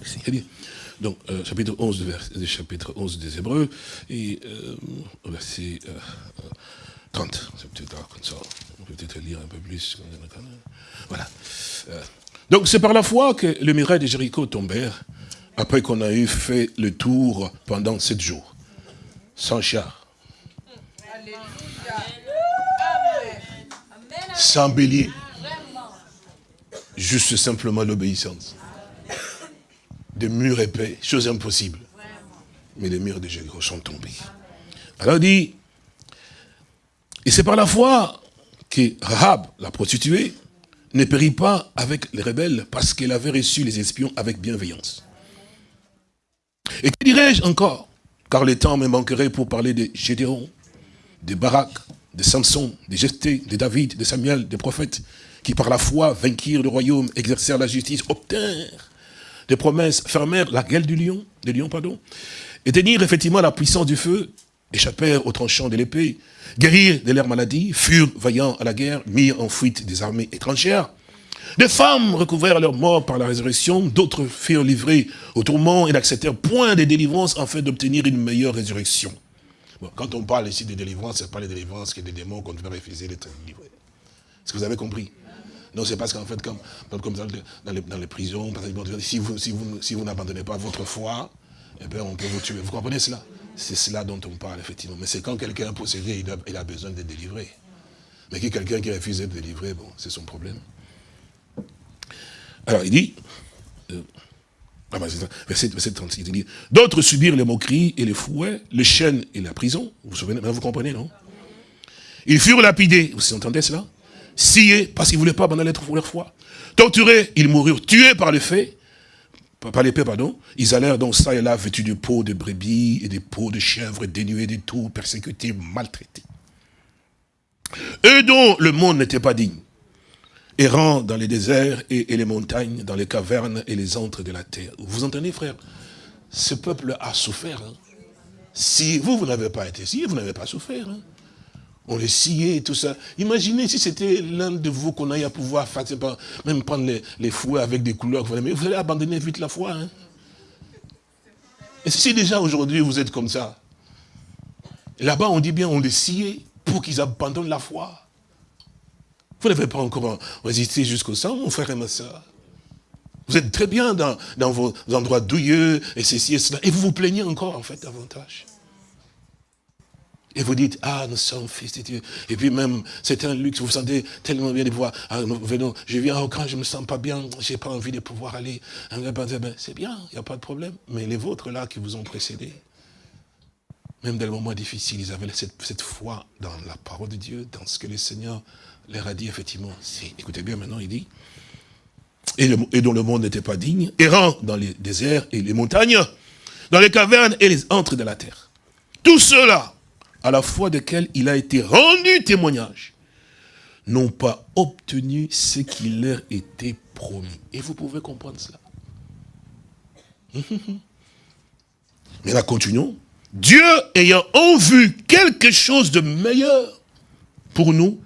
Donc, euh, chapitre 11, vers, chapitre 11 des Hébreux, et euh, verset euh, 30. C'est peut-être comme ça. On peut peut-être lire un peu plus. Voilà. Euh, donc, c'est par la foi que le miracle de Jéricho tombèrent, après qu'on a eu fait le tour pendant sept jours, sans char. Sans bélier juste simplement l'obéissance. Des murs épais, chose impossible. Mais les murs de Jéricho sont tombés. Alors il dit, et c'est par la foi que Rahab, la prostituée, ne périt pas avec les rebelles parce qu'elle avait reçu les espions avec bienveillance. Et que dirais-je encore Car le temps me manquerait pour parler de Gédéon, de Barak, de Samson, de Jephthé, de David, de Samuel, des prophètes, qui par la foi vainquirent le royaume, exercèrent la justice, obtinrent des promesses, fermèrent la gueule du lion, des lions, pardon, éteignirent effectivement la puissance du feu, échappèrent aux tranchants de l'épée, guérirent de leurs maladies, furent vaillants à la guerre, mirent en fuite des armées étrangères. Des femmes recouvrèrent leur mort par la résurrection, d'autres furent livrés au tourment et n'acceptèrent point de délivrance afin d'obtenir une meilleure résurrection. quand on parle ici de délivrance, ce n'est pas les délivrances que des démons qu'on devait refuser d'être livrés. Est-ce que vous avez compris? Non, c'est parce qu'en fait, comme, dans, les, prisons, si vous, n'abandonnez pas votre foi, eh bien, on peut vous tuer. Vous comprenez cela? C'est cela dont on parle, effectivement. Mais c'est quand quelqu'un est possédé, il a, besoin d'être délivré. Mais quelqu'un qui refuse d'être délivré, bon, c'est son problème. Alors, il dit, euh, ah ben, verset, 36, il dit, d'autres subirent les moqueries et les fouets, les chaînes et la prison. Vous vous souvenez, vous comprenez, non? Ils furent lapidés. Vous entendez cela? Sciés parce qu'ils ne voulaient pas abandonner leur foi. Torturés, ils moururent, tués par les faits, par l'épée, pardon. Ils allèrent donc ça et là vêtus de peaux de brebis et de peaux de chèvres, dénués de tout, persécutés, maltraités. Eux dont le monde n'était pas digne, errant dans les déserts et, les montagnes, dans les cavernes et les antres de la terre. Vous entendez, frère? Ce peuple a souffert. Hein. Si vous, vous n'avez pas été si, vous n'avez pas souffert. Hein on les sciait et tout ça. Imaginez si c'était l'un de vous qu'on aille à pouvoir faire, même prendre les, fouets avec des couleurs. Mais vous allez abandonner vite la foi. Hein. Et si déjà aujourd'hui vous êtes comme ça, là-bas on dit bien on les sciait pour qu'ils abandonnent la foi. Vous n'avez pas encore résisté jusqu'au sang, mon frère et ma soeur. Vous êtes très bien dans, dans vos endroits douilleux, et ceci et cela, et vous vous plaignez encore en fait davantage. Et vous dites, ah, nous sommes fils de Dieu. Et puis même, c'est un luxe, vous vous sentez tellement bien de voir. Ah, venons, je viens au camp, je me sens pas bien, je n'ai pas envie de pouvoir aller. C'est bien, il n'y a pas de problème. Mais les vôtres là qui vous ont précédé, même dans les moments difficiles, ils avaient cette, foi dans la parole de Dieu, dans ce que le Seigneur leur a dit, effectivement. Écoutez bien, maintenant, il dit, et, et dont le monde n'était pas digne, errant dans les déserts et les montagnes, dans les cavernes et les antres de la terre. Tout cela à la foi desquels il a été rendu témoignage, n'ont pas obtenu ce qui leur était promis. Et vous pouvez comprendre cela. Mais là, continuons. Dieu ayant en vue quelque chose de meilleur pour nous,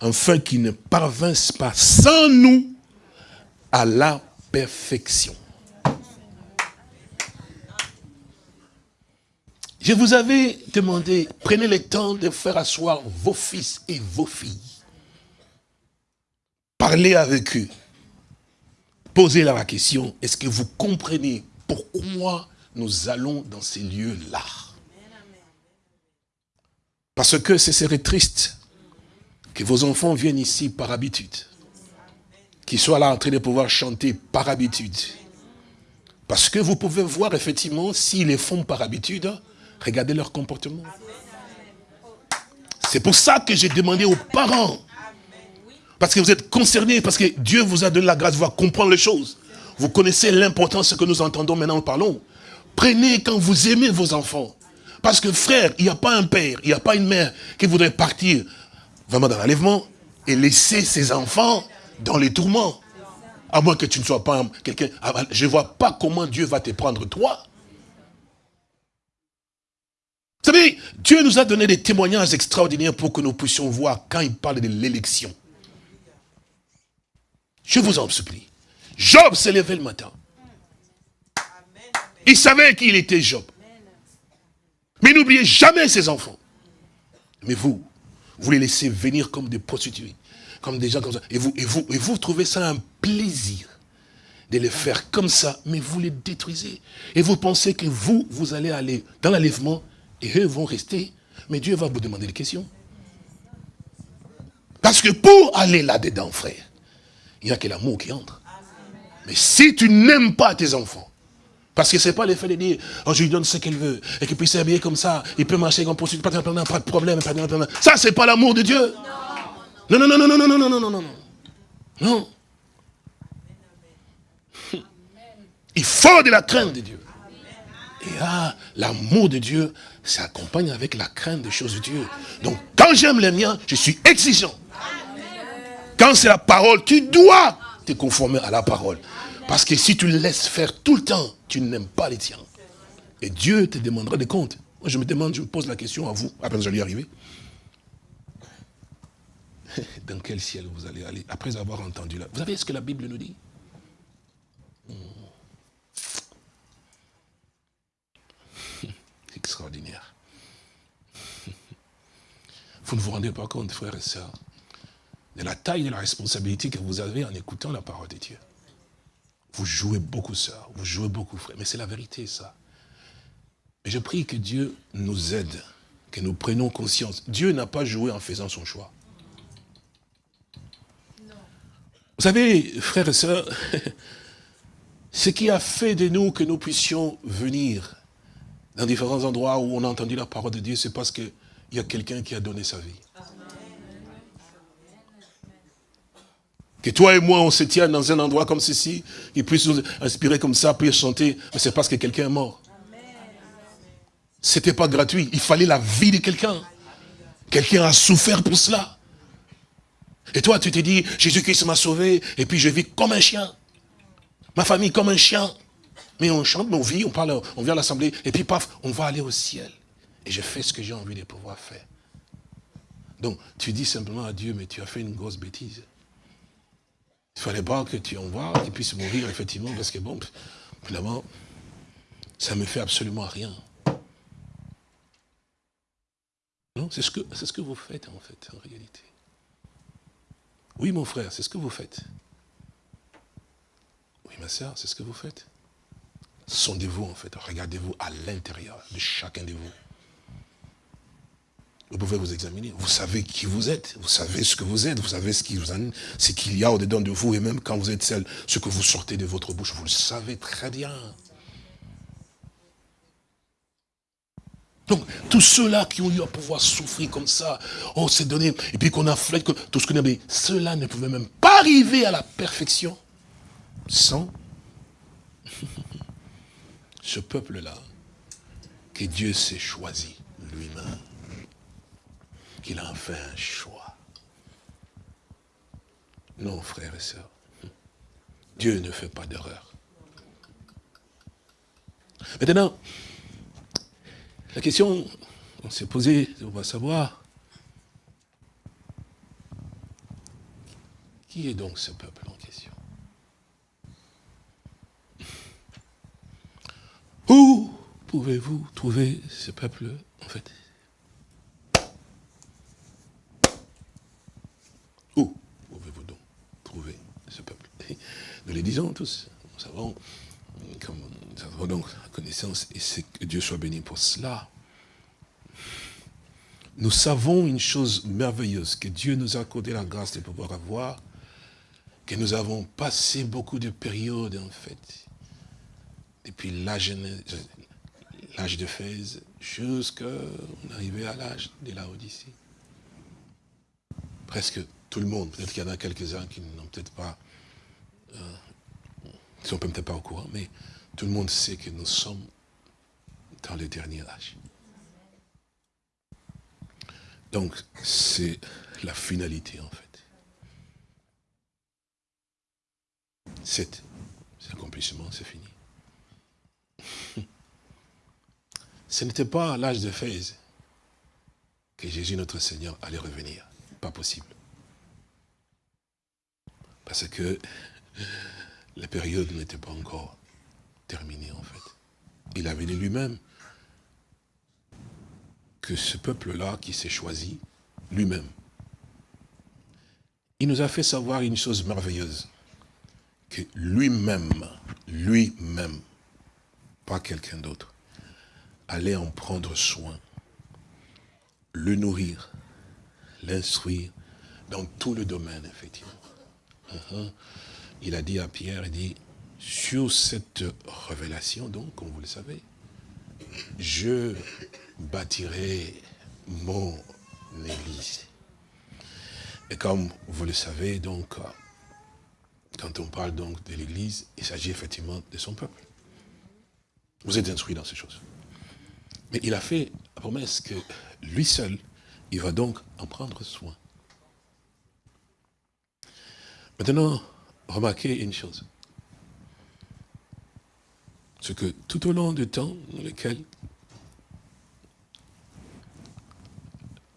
afin qu'il ne parvinsse pas sans nous à la perfection. Je vous avais demandé, prenez le temps de faire asseoir vos fils et vos filles. Parlez avec eux. Posez-leur la question, est-ce que vous comprenez pourquoi nous allons dans ces lieux-là? Parce que ce serait triste Que vos enfants viennent ici par habitude. Qu'ils soient là en train de pouvoir chanter par habitude. Parce que vous pouvez voir effectivement, s'ils les font par habitude, regardez leur comportement. C'est pour ça que j'ai demandé aux parents. Parce que vous êtes concernés, parce que Dieu vous a donné la grâce de voir comprendre les choses. Vous connaissez l'importance que nous entendons maintenant, nous parlons. Prenez quand vous aimez vos enfants. Parce que frère, il n'y a pas un père, il n'y a pas une mère qui voudrait partir vraiment dans l'enlèvement et laisser ses enfants dans les tourments. À moins que tu ne sois pas quelqu'un... Ah, bah, je ne vois pas comment Dieu va te prendre toi. Savez, Dieu nous a donné des témoignages extraordinaires pour que nous puissions voir quand il parle de l'élection. Je vous en supplie. Job s'est levé le matin. Il savait qu'il était Job. Mais n'oubliez jamais ses enfants. Mais vous, vous les laissez venir comme des prostituées, comme des gens comme ça. Et vous, et vous, et vous trouvez ça un plaisir de les faire comme ça, mais vous les détruisez. Et vous pensez que vous, vous allez aller dans l'enlèvement, et eux vont rester. Mais Dieu va vous demander des questions. Parce que pour aller là-dedans, frère, il n'y a que l'amour qui entre. Mais si tu n'aimes pas tes enfants, parce que ce n'est pas l'effet de dire, oh, je lui donne ce qu'elle veut, et qu'il puisse s'habiller comme ça, il peut marcher comme poursuite, pas, de problème. Pas de, ça, c'est pas l'amour de Dieu. Non, non, non, non, non, non, non, non, non, non, non. Non. Il faut de la crainte de Dieu. Et ah, l'amour de Dieu s'accompagne avec la crainte des choses de Dieu. Donc, quand j'aime les miens, je suis exigeant. Quand c'est la parole, tu dois te conformer à la parole. Parce que si tu le laisses faire tout le temps, tu n'aimes pas les tiens. Et Dieu te demandera des comptes. Moi, je me demande, je me pose la question à vous, après vais y arriver. Dans quel ciel vous allez aller après avoir entendu là Vous savez ce que la Bible nous dit? Extraordinaire. Vous ne vous rendez pas compte, frères et sœurs, de la taille de la responsabilité que vous avez en écoutant la parole de Dieu. Vous jouez beaucoup, sœur, vous jouez beaucoup, frère, mais c'est la vérité, ça. Et je prie que Dieu nous aide, que nous prenions conscience. Dieu n'a pas joué en faisant son choix. Vous savez, frères et sœurs, ce qui a fait de nous que nous puissions venir dans différents endroits où on a entendu la parole de Dieu, c'est parce qu'il y a quelqu'un qui a donné sa vie. Que toi et moi, on se tient dans un endroit comme ceci, qui puisse nous inspirer comme ça, puis chanter, mais c'est parce que quelqu'un est mort. C'était pas gratuit, il fallait la vie de quelqu'un. Quelqu'un a souffert pour cela. Et toi, tu te dis, Jésus-Christ m'a sauvé, et puis je vis comme un chien. Ma famille comme un chien. Mais on chante, on vit, on parle, on vient à l'assemblée, et puis paf, on va aller au ciel. Et je fais ce que j'ai envie de pouvoir faire. Donc, tu dis simplement à Dieu, mais tu as fait une grosse bêtise. Il ne fallait pas que tu envoies, qu'il puisse mourir, effectivement, parce que bon, finalement, ça ne me fait absolument rien. Non, c'est ce, ce que vous faites, en fait, en réalité. Oui, mon frère, c'est ce que vous faites. Oui, ma soeur, c'est ce que vous faites. Sondez-vous, en fait. Regardez-vous à l'intérieur de chacun de vous. Vous pouvez vous examiner. Vous savez qui vous êtes. Vous savez ce que vous êtes. Vous savez ce qu'il y a au-dedans de vous. Et même quand vous êtes seul, ce que vous sortez de votre bouche, vous le savez très bien. Donc, tous ceux-là qui ont eu à pouvoir souffrir comme ça, on s'est donné, et puis qu'on a fait tout ce qu'on a ceux-là ne pouvaient même pas arriver à la perfection sans ce peuple-là que Dieu s'est choisi lui-même qu'il a fait un choix. Non, frères et sœurs. Dieu ne fait pas d'erreur. Maintenant, la question, on s'est posée, on va savoir, qui est donc ce peuple Où pouvez-vous trouver ce peuple, en fait? Nous les disons tous. Nous savons, nous avons donc la connaissance, et c'est que Dieu soit béni pour cela. nous savons une chose merveilleuse, que Dieu nous a accordé la grâce de pouvoir avoir, que nous avons passé beaucoup de périodes, en fait, depuis l'âge de Fès, jusqu'à arriver à l'âge de la Odyssée. Presque tout le monde, peut-être qu'il y en a quelques-uns qui n'ont peut-être pas, euh, sont peut-être pas au courant, mais tout le monde sait que nous sommes dans le dernier âge. Donc, c'est la finalité, en fait. Cet, accomplissement, c'est fini. Ce n'était pas à l'âge de Fès que Jésus, notre Seigneur, allait revenir. Pas possible. Parce que la période n'était pas encore terminée, en fait. Il avait dit lui-même que ce peuple-là qui s'est choisi, lui-même, il nous a fait savoir une chose merveilleuse, que lui-même, lui-même, pas quelqu'un d'autre, allait en prendre soin, le nourrir, l'instruire dans tout le domaine, effectivement. Uh-huh. Il a dit à Pierre, il dit, sur cette révélation, donc, comme vous le savez, je bâtirai mon église. Et comme vous le savez, donc, quand on parle donc de l'église, il s'agit effectivement de son peuple. Vous êtes instruits dans ces choses. Mais il a fait la promesse que lui seul, il va donc en prendre soin. Maintenant, remarquez une chose. C'est que tout au long du temps dans lequel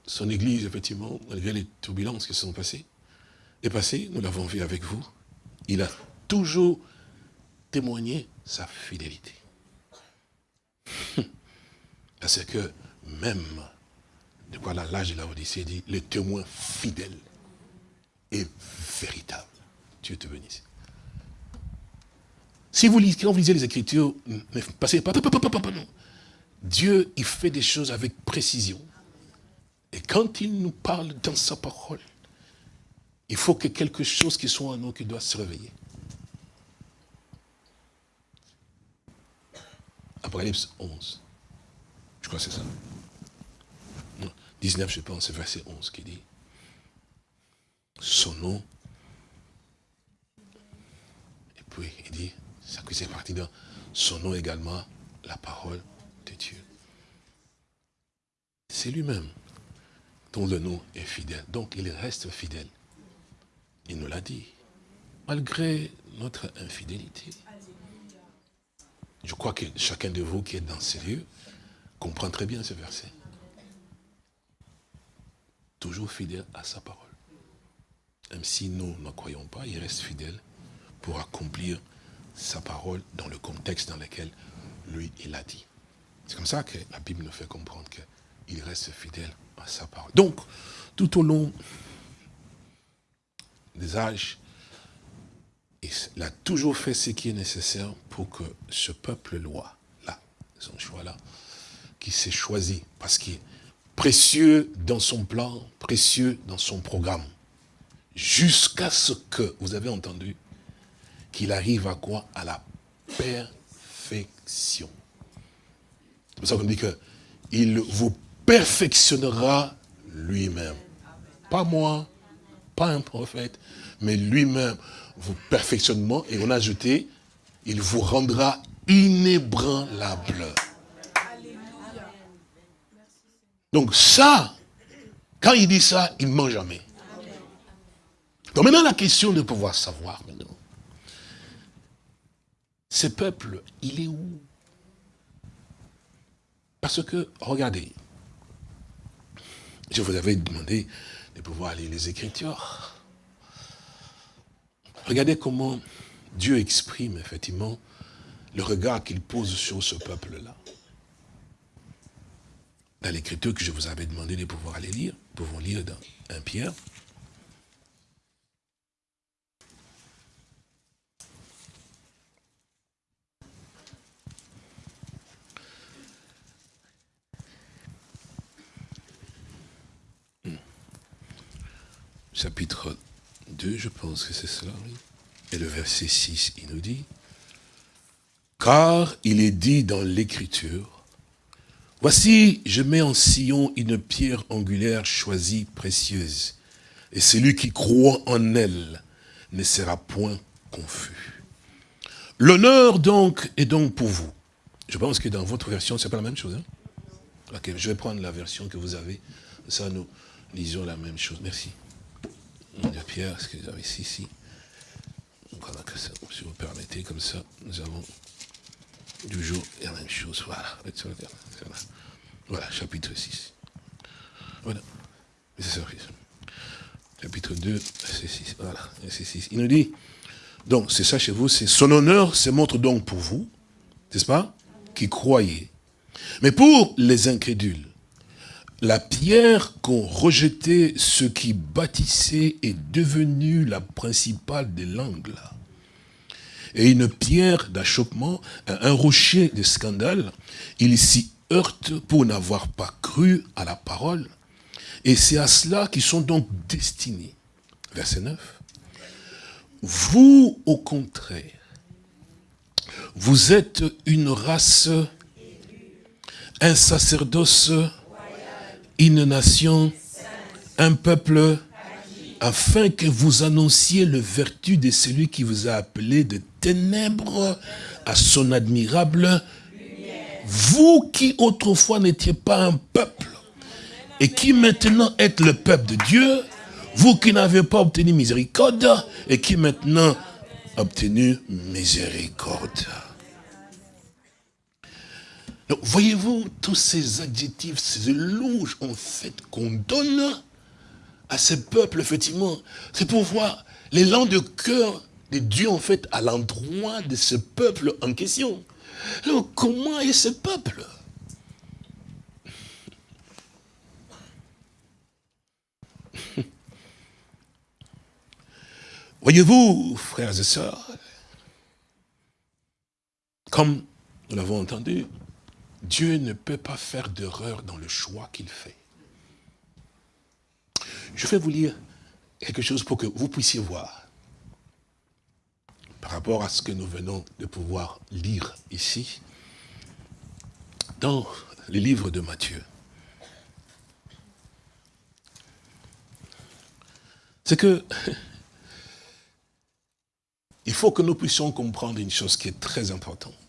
son église, effectivement, malgré les turbulences qui se sont passées, est passée, nous l'avons vu avec vous, il a toujours témoigné sa fidélité. Parce que même, de quoi l'âge de la Odyssée dit, le témoin fidèle et véritable. Dieu te bénisse. Si vous lisez, quand vous lisez les Écritures, ne passez pas, non. Dieu, il fait des choses avec précision. Et quand il nous parle dans sa parole, il faut que quelque chose qui soit en nous qui doit se réveiller. Apocalypse 11. Je crois que c'est ça. 19, je pense, c'est verset 11 qui dit. Son nom. Et puis, il dit, ça que c'est parti dans son nom également, la parole de Dieu. C'est lui-même dont le nom est fidèle. Donc il reste fidèle. Il nous l'a dit. Malgré notre infidélité. Je crois que chacun de vous qui est dans ces lieux comprend très bien ce verset. Toujours fidèle à sa parole. Même si nous ne croyons pas, il reste fidèle pour accomplir sa parole dans le contexte dans lequel lui, il a dit. C'est comme ça que la Bible nous fait comprendre qu'il reste fidèle à sa parole. Donc, tout au long des âges, il a toujours fait ce qui est nécessaire pour que ce peuple-loi, là, son choix-là, qui s'est choisi, parce qu'il est précieux dans son plan, précieux dans son programme, jusqu'à ce que, vous avez entendu, qu'il arrive à quoi? À la perfection. C'est pour ça qu'on dit que il vous perfectionnera lui-même. Pas moi, pas un prophète, mais lui-même vous perfectionnement. Et on a ajouté, il vous rendra inébranlable. Donc ça, quand il dit ça, il ne ment jamais. Donc maintenant la question de pouvoir savoir maintenant, ce peuple, il est où? Parce que, regardez, je vous avais demandé de pouvoir lire les Écritures. Regardez comment Dieu exprime effectivement le regard qu'il pose sur ce peuple-là. Dans l'écriture que je vous avais demandé de pouvoir aller lire, nous pouvons lire dans 1 Pierre, chapitre 2, je pense que c'est cela. Et le verset 6, il nous dit, car il est dit dans l'écriture, voici, je mets en sillon une pierre angulaire choisie, précieuse, et celui qui croit en elle ne sera point confus. L'honneur donc est donc pour vous. Je pense que dans votre version, c'est pas la même chose. Hein? je vais prendre la version que vous avez. Ça, nous lisons la même chose. Merci. Pierre, ce que vous avez ici, ici. Voilà, que ça, si vous permettez, comme ça, nous avons toujours la même chose. Voilà. Voilà, chapitre 6. Voilà. C'est ça, chapitre 2, verset 6. Voilà, verset 6. Il nous dit, donc c'est ça chez vous, c'est son honneur se montre donc pour vous, n'est-ce pas, qui croyez. Mais pour les incrédules, la pierre qu'ont rejeté ceux qui bâtissaient est devenue la principale des langues. Et une pierre d'achoppement, un rocher de scandale, il s'y heurte pour n'avoir pas cru à la parole et c'est à cela qu'ils sont donc destinés. Verset 9. Vous, au contraire, vous êtes une race, un sacerdoce, une nation, un peuple, afin que vous annonciez le vertu de celui qui vous a appelé de ténèbres à son admirable Vous qui autrefois n'étiez pas un peuple, et qui maintenant êtes le peuple de Dieu, vous qui n'avez pas obtenu miséricorde, et qui maintenant obtenu miséricorde. Donc, voyez-vous, tous ces adjectifs, ces louanges, en fait, qu'on donne à ce peuple, effectivement, c'est pour voir l'élan de cœur de Dieu, en fait, à l'endroit de ce peuple en question. Alors, comment est ce peuple? Voyez-vous, frères et sœurs, comme nous l'avons entendu, Dieu ne peut pas faire d'erreur dans le choix qu'il fait. Je vais vous lire quelque chose pour que vous puissiez voir, par rapport à ce que nous venons de pouvoir lire ici, dans le livre de Matthieu. C'est que il faut que nous puissions comprendre une chose qui est très importante.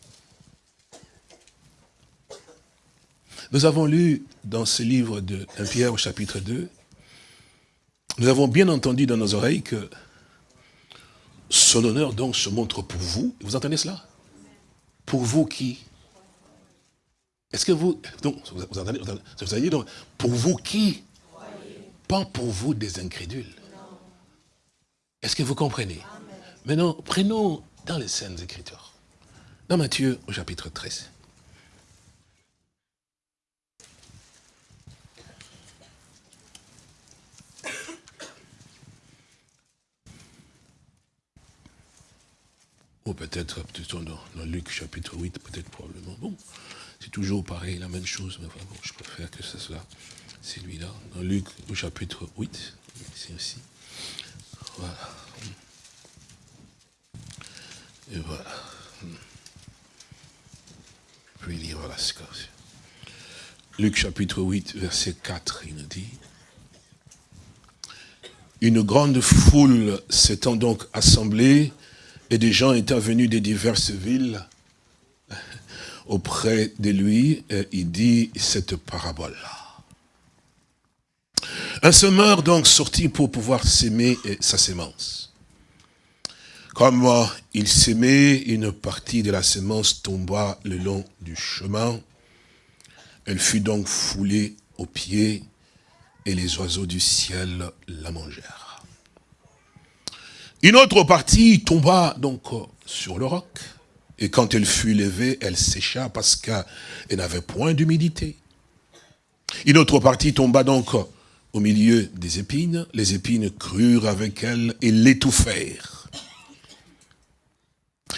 Nous avons lu dans ce livre de 1 Pierre au chapitre 2, nous avons bien entendu dans nos oreilles que son honneur donc se montre pour vous. Vous entendez cela? Pour vous qui? Est-ce que vous... Donc, vous entendez, vous avez dit donc, pour vous qui? Pas pour vous des incrédules. Est-ce que vous comprenez? Maintenant, prenons dans les scènes Écritures. Dans Matthieu, au chapitre 13. Ou peut-être plutôt dans, dans, Luc chapitre 8, peut-être probablement. Bon, c'est toujours pareil, la même chose, mais bon, je préfère que ce soit celui-là. Dans Luc au chapitre 8, ici aussi. Voilà. Et voilà. Puis lire la séquence. Luc chapitre 8, verset 4, il nous dit Une grande foule s'étant donc assemblée, et des gens étant venus des diverses villes auprès de lui, il dit cette parabole-là. Un semeur donc sortit pour pouvoir s'aimer sa sémence. Comme il s'aimait, une partie de la semence tomba le long du chemin. Elle fut donc foulée aux pieds et les oiseaux du ciel la mangèrent. Une autre partie tomba donc sur le roc. Et quand elle fut levée, elle sécha parce qu'elle n'avait point d'humidité. Une autre partie tomba donc au milieu des épines. Les épines crurent avec elle et l'étouffèrent.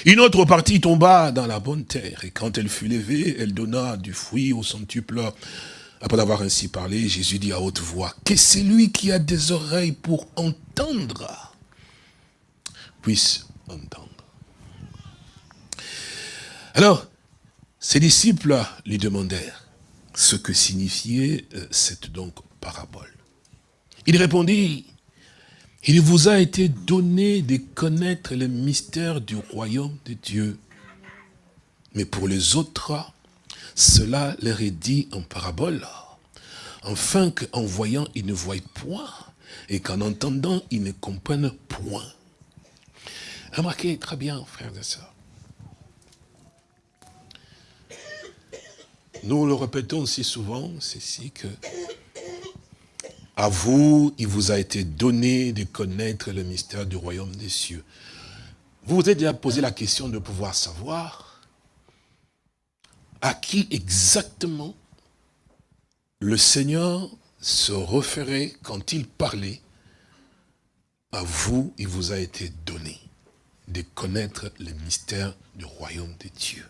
Une autre partie tomba dans la bonne terre, et quand elle fut levée, elle donna du fruit au centuple Après avoir ainsi parlé, Jésus dit à haute voix, que celui qui a des oreilles pour entendre? Puisse entendre. Alors, ses disciples lui demandèrent ce que signifiait euh, cette donc parabole. Il répondit, il vous a été donné de connaître le mystère du royaume de Dieu. Mais pour les autres, cela leur est dit en parabole, afin qu'en voyant, ils ne voient point, et qu'en entendant, ils ne comprennent point. Remarquez très bien, frères et sœurs. Nous le répétons si souvent, c'est si que à vous, il vous a été donné de connaître le mystère du royaume des cieux. Vous vous êtes déjà posé la question de pouvoir savoir à qui exactement le Seigneur se référait quand il parlait. À vous, il vous a été donné de connaître le mystère du royaume de Dieu.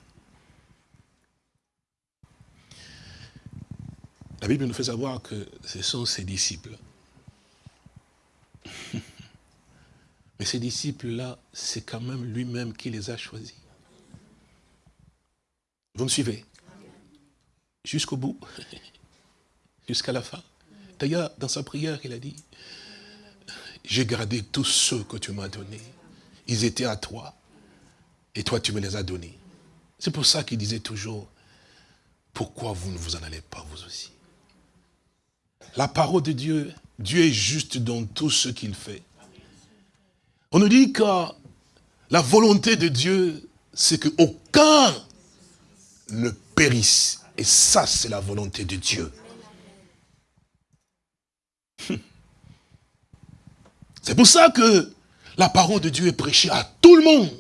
La Bible nous fait savoir que ce sont ses disciples. Mais ces disciples-là, c'est quand même lui-même qui les a choisis. Vous me suivez? Jusqu'au bout, jusqu'à la fin? D'ailleurs, dans sa prière, il a dit, j'ai gardé tous ceux que tu m'as donnés. Ils étaient à toi, et toi tu me les as donnés. C'est pour ça qu'il disait toujours, pourquoi vous ne vous en allez pas vous aussi? La parole de Dieu, Dieu est juste dans tout ce qu'il fait. On nous dit que la volonté de Dieu, c'est qu'aucun ne périsse. Et ça, c'est la volonté de Dieu. C'est pour ça que la parole de Dieu est prêchée à tout le monde.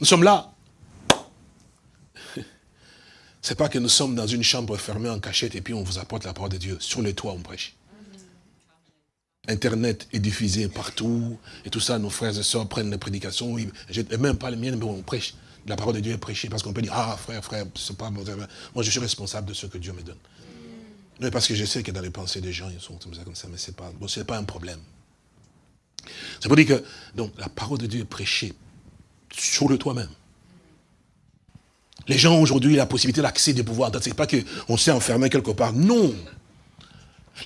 Nous sommes là c'est pas que nous sommes dans une chambre fermée en cachette et puis on vous apporte la parole de Dieu. Sur les toits, on prêche. Internet est diffusé partout, et tout ça, nos frères et sœurs prennent les prédications, et même pas les miennes, mais on prêche. La parole de Dieu est prêchée, parce qu'on peut dire, ah frère, frère, c'est pas moi, je suis responsable de ce que Dieu me donne. Mais parce que je sais que dans les pensées des gens, ils sont comme ça, comme ça, mais c'est pas, bon, pas un problème. C'est pour dire que, donc, la parole de Dieu est prêchée sur le toit même. Les gens aujourd'hui la possibilité d'accès des pouvoirs. Ce n'est pas qu'on s'est enfermé quelque part. Non.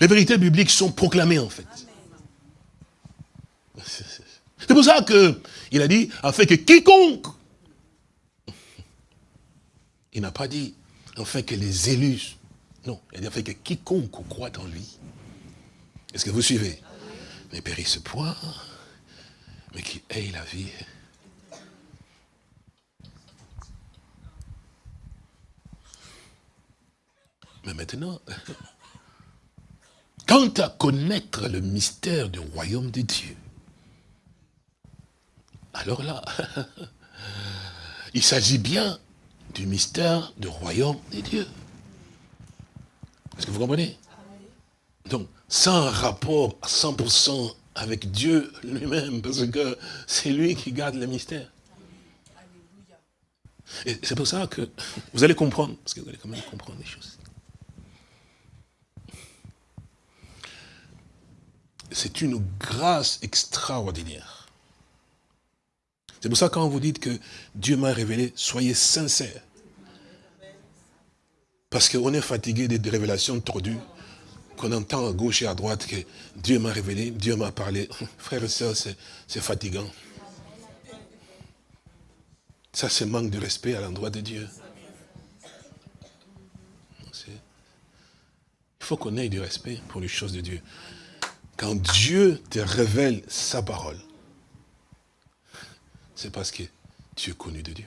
Les vérités bibliques sont proclamées en fait. C'est pour ça qu'il a dit, afin que quiconque, il n'a pas dit, afin que les élus, non, il a afin que quiconque croit en lui. Est-ce que vous suivez? Ne périsse point, mais qui ait la vie Mais maintenant, quant à connaître le mystère du royaume de Dieu, alors là, il s'agit bien du mystère du royaume de Dieu. Est-ce que vous comprenez? Donc, sans rapport à 100% avec Dieu lui-même, parce que c'est lui qui garde le mystère. Et c'est pour ça que vous allez comprendre, parce que vous allez quand même comprendre les choses. c'est une grâce extraordinaire. C'est pour ça quand vous dites que Dieu m'a révélé, soyez sincères. Parce qu'on est fatigué des révélations tordues, qu'on entend à gauche et à droite que Dieu m'a révélé, Dieu m'a parlé. Frères et sœurs, c'est fatigant. Ça, c'est manque de respect à l'endroit de Dieu. Il faut qu'on ait du respect pour les choses de Dieu. Quand Dieu te révèle sa parole, c'est parce que tu es connu de Dieu.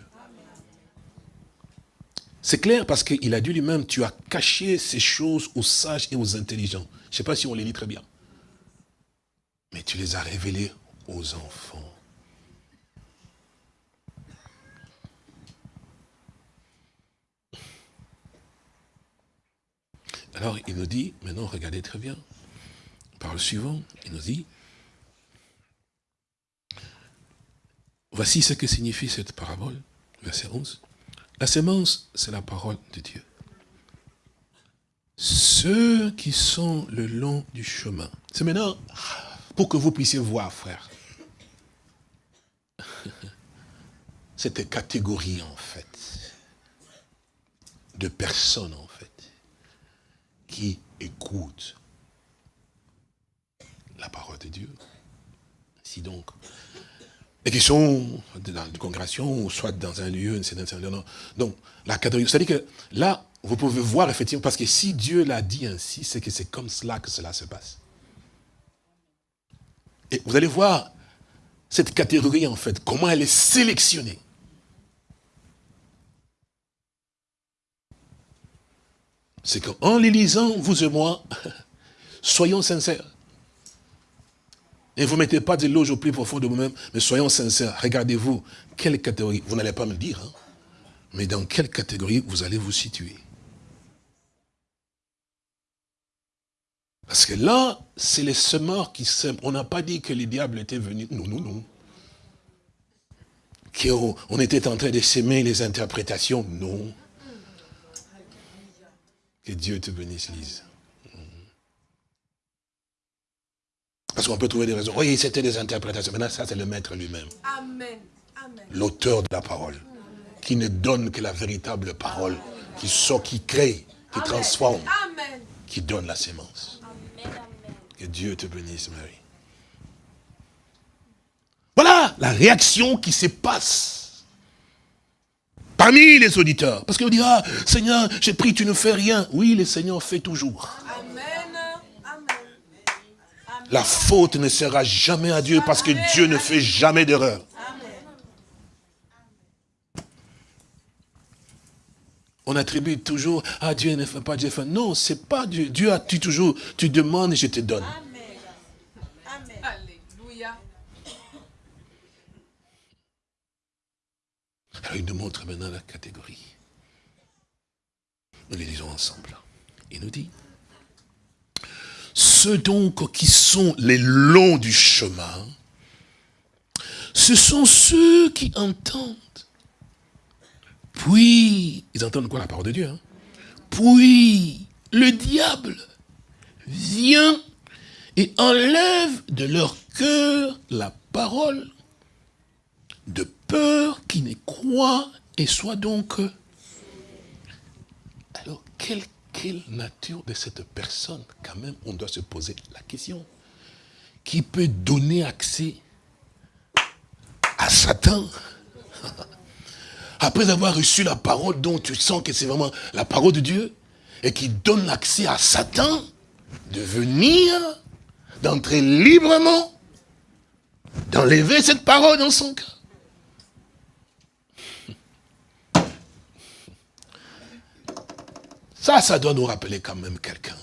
C'est clair parce qu'il a dit lui-même, tu as caché ces choses aux sages et aux intelligents. Je ne sais pas si on les lit très bien. Mais tu les as révélées aux enfants. Alors il nous dit, maintenant regardez très bien, le suivant, il nous dit, voici ce que signifie cette parabole, verset 11. La sémence, c'est la parole de Dieu. Ceux qui sont le long du chemin. C'est maintenant pour que vous puissiez voir, frère. Cette catégorie, en fait, de personnes, en fait, qui écoutent la parole de Dieu. Si donc, et qui sont dans une congrégation, ou soit dans un lieu, une Donc, la catégorie, c'est-à-dire que là, vous pouvez voir effectivement, parce que si Dieu l'a dit ainsi, c'est que c'est comme cela que cela se passe. Et vous allez voir cette catégorie, en fait, comment elle est sélectionnée. C'est qu'en les lisant, vous et moi, soyons sincères. Et vous ne mettez pas de loge au plus profond de vous-même, mais soyons sincères. Regardez-vous, quelle catégorie, vous n'allez pas me dire, hein, mais dans quelle catégorie vous allez vous situer? Parce que là, c'est les semeurs qui sèment. On n'a pas dit que les diables étaient venus. Non, non, non. Qu'on était en train de s'aimer les interprétations. Non. Que Dieu te bénisse, Lise. Parce qu'on peut trouver des raisons. Oui, c'était des interprétations. Maintenant, ça, c'est le maître lui-même. Amen. L'auteur de la parole. Qui ne donne que la véritable parole. Qui sort, qui crée, qui transforme. Qui donne la sémence. Que Dieu te bénisse, Marie. Voilà la réaction qui se passe parmi les auditeurs. Parce qu'on dira, ah, Seigneur, j'ai pris, tu ne fais rien. Oui, le Seigneur fait toujours. La faute ne sera jamais à Dieu parce que Dieu ne fait jamais d'erreur. On attribue toujours, ah Dieu ne fait pas, Dieu fait. Non, c'est pas Dieu. Dieu a tu toujours, tu demandes et je te donne. Amen. Alléluia. Alors il nous montre maintenant la catégorie. Nous les lisons ensemble. Il nous dit, ceux donc qui sont les longs du chemin, ce sont ceux qui entendent. Puis, ils entendent quoi la parole de Dieu hein? Puis, le diable vient et enlève de leur cœur la parole de peur qui ne croient et soit donc... Alors, quel quelle nature de cette personne, quand même, on doit se poser la question. Qui peut donner accès à Satan? Après avoir reçu la parole dont tu sens que c'est vraiment la parole de Dieu, et qui donne accès à Satan de venir, d'entrer librement, d'enlever cette parole dans son cœur. Ça, ça doit nous rappeler quand même quelqu'un.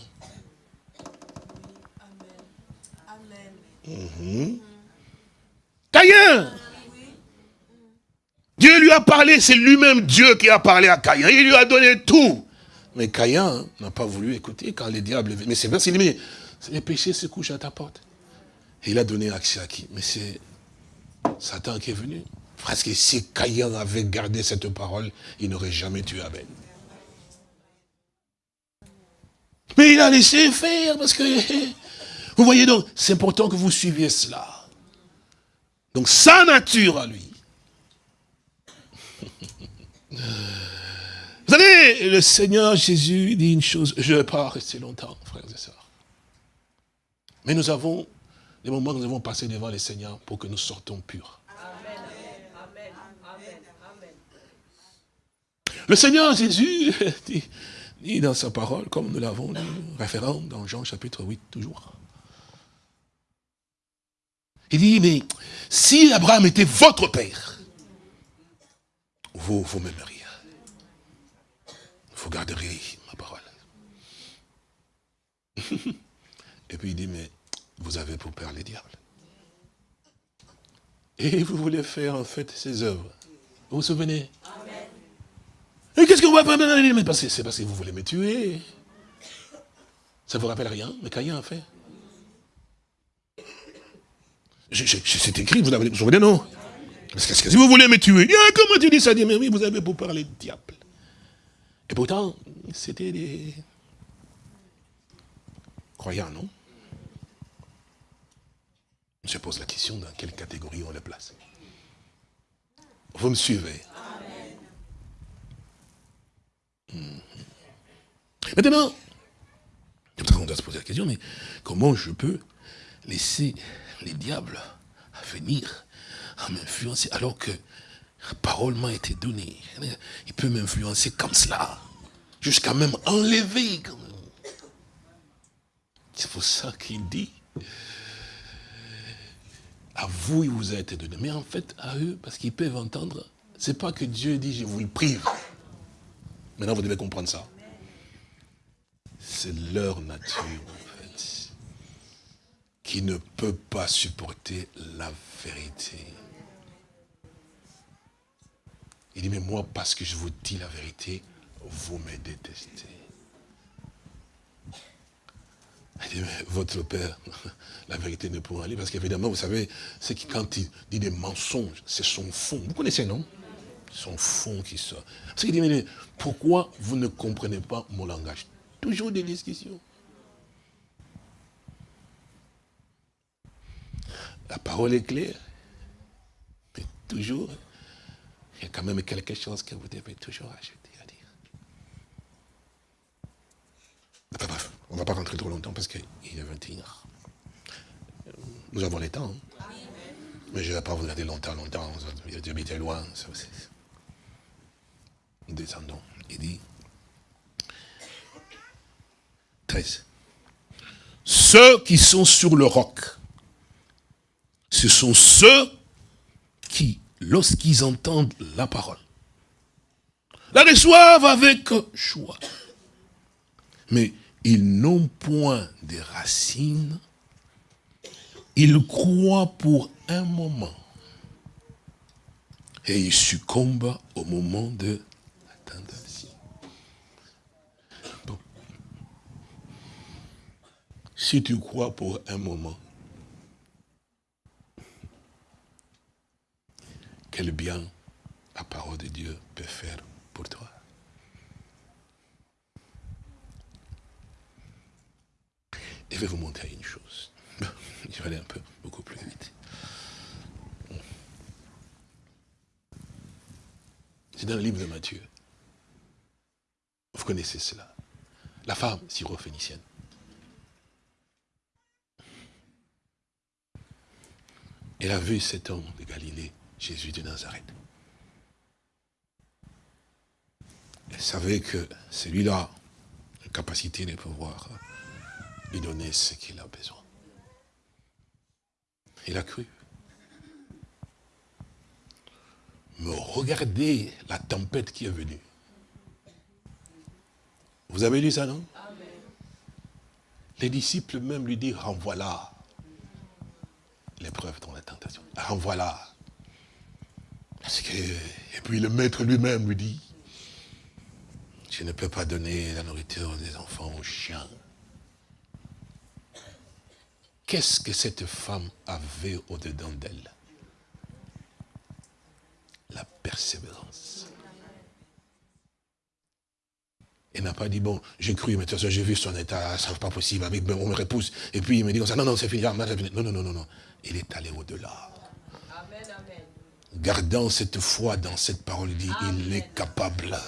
Mmh. Caïn Dieu lui a parlé, c'est lui-même Dieu qui a parlé à Caïn. Il lui a donné tout. Mais Caïn n'a pas voulu écouter quand les diables... Mais c'est vrai, dit, mais les péchés se couchent à ta porte. Et il a donné accès à qui? Mais c'est Satan qui est venu. Parce que si Caïn avait gardé cette parole, il n'aurait jamais tué Abel. Mais il a laissé faire parce que... Vous voyez donc, c'est important que vous suiviez cela. Donc sa nature à lui. Vous savez, le Seigneur Jésus dit une chose, je ne vais pas rester longtemps, frères et sœurs. Mais nous avons des moments où nous avons passé devant le Seigneur pour que nous sortons purs. Le Seigneur Jésus dit, dit dans sa parole, comme nous l'avons dit, référent dans Jean chapitre 8 toujours. Il dit, mais si Abraham était votre père, vous, vous m'aimeriez. Vous garderiez ma parole. Et puis il dit, mais vous avez pour père les diables. Et vous voulez faire en fait ses œuvres. Vous vous souvenez? Qu'est-ce que vous Mais c'est parce que vous voulez me tuer. Ça vous rappelle rien Mais Caïn a fait? C'est écrit, vous avez vous souvenez, non Parce que si vous voulez me tuer, comment tu dis ça? Mais oui, vous avez beau parler de diable. Et pourtant, c'était des croyants, non? On se pose la question dans quelle catégorie on les place. Vous me suivez? Maintenant, on doit se poser la question, mais comment je peux laisser les diables venir à m'influencer alors que la parole m'a été donnée Il peut m'influencer comme cela, jusqu'à même enlever. C'est pour ça qu'il dit, à vous il vous a été donné, mais en fait à eux, parce qu'ils peuvent entendre, c'est pas que Dieu dit je vous le prive. Maintenant vous devez comprendre ça. C'est leur nature en fait, qui ne peut pas supporter la vérité. Il dit, mais moi, parce que je vous dis la vérité, vous me détestez. Il dit, mais votre père, la vérité ne pourra aller, parce qu'évidemment, vous savez, c'est que quand il dit des mensonges, c'est son fond. Vous connaissez, non? Son fond qui sort. Parce qu'il dit, mais pourquoi vous ne comprenez pas mon langage? Toujours des discussions. La parole est claire, mais toujours il y a quand même quelque chose que vous devez toujours ajouter à dire. bref, on ne va pas rentrer trop longtemps parce qu'il est 21 Nous avons les temps. Hein. Mais je ne vais pas vous garder longtemps, longtemps. Dieu était loin. Il dit 13. Ceux qui sont sur le roc, ce sont ceux qui lorsqu'ils entendent la parole, la reçoivent avec joie. Mais ils n'ont point de racines, ils croient pour un moment. Et ils succombent au moment de la tentation. Si tu crois pour un moment, quel bien la parole de Dieu peut faire pour toi. je vais vous montrer une chose. Je vais aller un peu, beaucoup plus vite. C'est dans le livre de Matthieu. Vous connaissez cela. La femme syrophénicienne. Elle a vu cet homme de Galilée Jésus de Nazareth. Elle savait que celui-là a la capacité de pouvoir lui donner ce qu'il a besoin. Il a cru. Mais regardez la tempête qui est venue. Vous avez lu ça, non? Les disciples même lui disent, renvoie-la. L'épreuve dans la tentation. Renvoie-la. et puis le maître lui-même lui dit, je ne peux pas donner la nourriture des enfants aux chiens. Qu'est-ce que cette femme avait au-dedans d'elle? La persévérance. Elle n'a pas dit, bon, j'ai cru, mais de toute façon, j'ai vu son état, ça n'est pas possible, on me repousse. Et puis il me dit, non, non, c'est fini, non, non, non, non. Il est allé au-delà gardant cette foi dans cette parole, il dit, il est capable.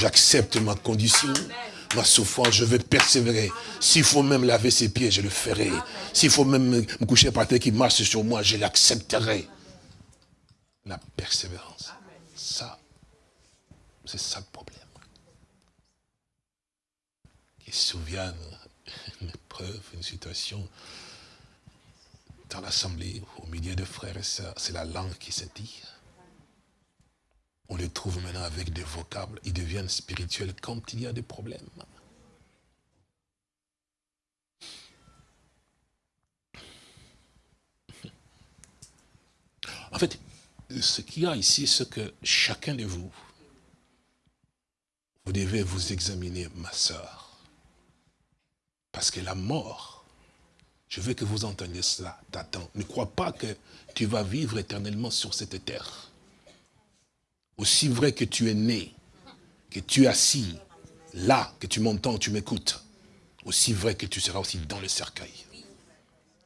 J'accepte ma condition, ma souffrance, je vais persévérer. S'il faut même laver ses pieds, je le ferai. S'il faut même me coucher par terre qui marche sur moi, je l'accepterai. La persévérance. Ça, c'est ça le problème. Qui se souviennent une épreuve, une situation dans l'assemblée, au milieu de frères et sœurs, c'est la langue qui se dit. On les trouve maintenant avec des vocables, ils deviennent spirituels quand il y a des problèmes. En fait, ce qu'il y a ici, c'est que chacun de vous, vous devez vous examiner, ma sœur. Parce que la mort Je veux que vous entendiez cela, t'attends. Ne crois pas que tu vas vivre éternellement sur cette terre. Aussi vrai que tu es né, que tu es assis, là, que tu m'entends, tu m'écoutes, aussi vrai que tu seras aussi dans le cercueil.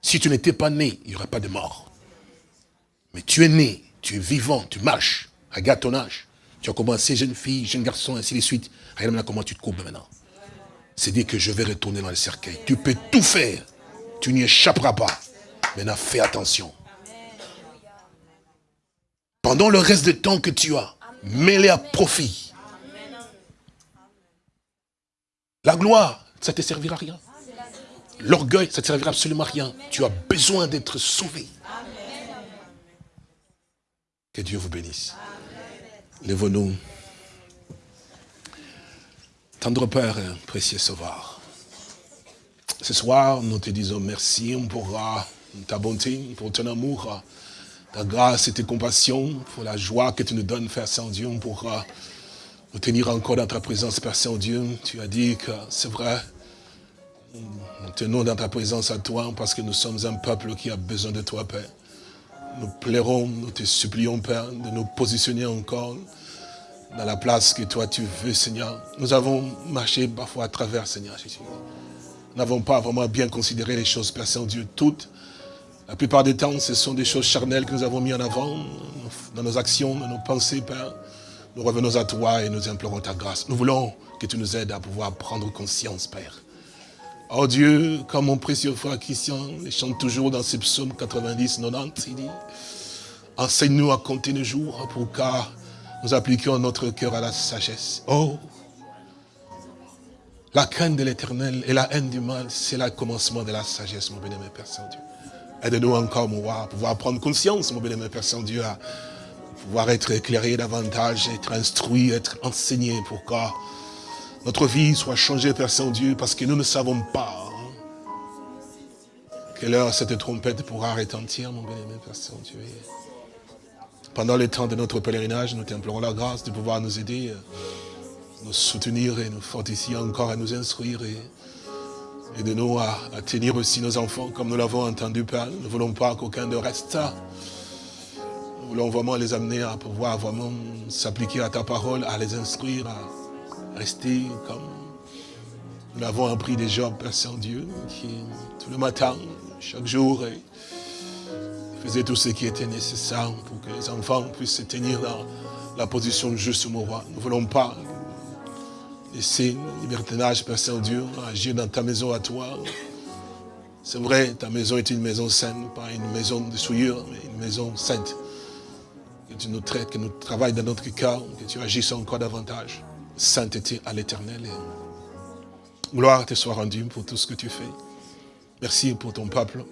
Si tu n'étais pas né, il n'y aurait pas de mort. Mais tu es né, tu es vivant, tu marches. Regarde ton âge. Tu as commencé jeune fille, jeune garçon, ainsi de suite. Regarde maintenant comment tu te courbes maintenant. C'est dire que je vais retourner dans le cercueil. Tu peux tout faire. Tu n'y échapperas pas. Maintenant, fais attention. Pendant le reste de temps que tu as, mets-les à profit. La gloire, ça ne te servira à rien. L'orgueil, ça ne te servira absolument à rien. Tu as besoin d'être sauvé. Que Dieu vous bénisse. Lève-nous. Tendre Père, précieux Sauveur. Ce soir, nous te disons merci pour ta bonté, pour ton amour, ta grâce et tes compassions, pour la joie que tu nous donnes, Père Saint-Dieu, pour nous tenir encore dans ta présence, Père Saint-Dieu. Tu as dit que c'est vrai, nous tenons dans ta présence à toi parce que nous sommes un peuple qui a besoin de toi, Père. Nous plairons, nous te supplions, Père, de nous positionner encore dans la place que toi tu veux, Seigneur. Nous avons marché parfois à travers, Seigneur Jésus. N'avons pas vraiment bien considéré les choses, Père Saint-Dieu, toutes. La plupart des temps, ce sont des choses charnelles que nous avons mis en avant dans nos actions, dans nos pensées, Père. Nous revenons à toi et nous implorons ta grâce. Nous voulons que tu nous aides à pouvoir prendre conscience, Père, Oh Dieu, comme mon précieux frère Christian chante toujours dans ses psaumes 90, 90, il dit, enseigne-nous à compter nos jours pour que nous appliquions notre cœur à la sagesse. Oh, la crainte de l'éternel et la haine du mal, c'est le commencement de la sagesse, mon bien-aimé Père Saint-Dieu. Aide-nous encore, mon roi, à pouvoir prendre conscience, mon bien-aimé Père Saint-Dieu, à pouvoir être éclairé davantage, être instruit, être enseigné pour que notre vie soit changée, Père Saint-Dieu, parce que nous ne savons pas hein, quelle heure cette trompette pourra retentir, mon bien-aimé Père Saint-Dieu. Pendant le temps de notre pèlerinage, nous t'implorons la grâce de pouvoir nous aider, euh, nous soutenir et nous fortifier encore à nous instruire et, de nous à, tenir aussi nos enfants comme nous l'avons entendu, Père. Nous ne voulons pas qu'aucun de reste. Nous voulons vraiment les amener à pouvoir vraiment s'appliquer à ta parole, à les instruire, à, rester comme nous l'avons appris déjà, Père Saint-Dieu, qui tout le matin, chaque jour, faisait tout ce qui était nécessaire pour que les enfants puissent se tenir dans la position juste mon roi. Nous ne voulons pas laisser le libertinage, Père Saint-Dieu, agir dans ta maison à toi. C'est vrai, ta maison est une maison saine, pas une maison de souillure, mais une maison sainte. Que tu nous traites, que nous travailles dans notre cœur, que tu agisses encore davantage sainteté à l'éternel. Gloire te soit rendue pour tout ce que tu fais. Merci pour ton peuple.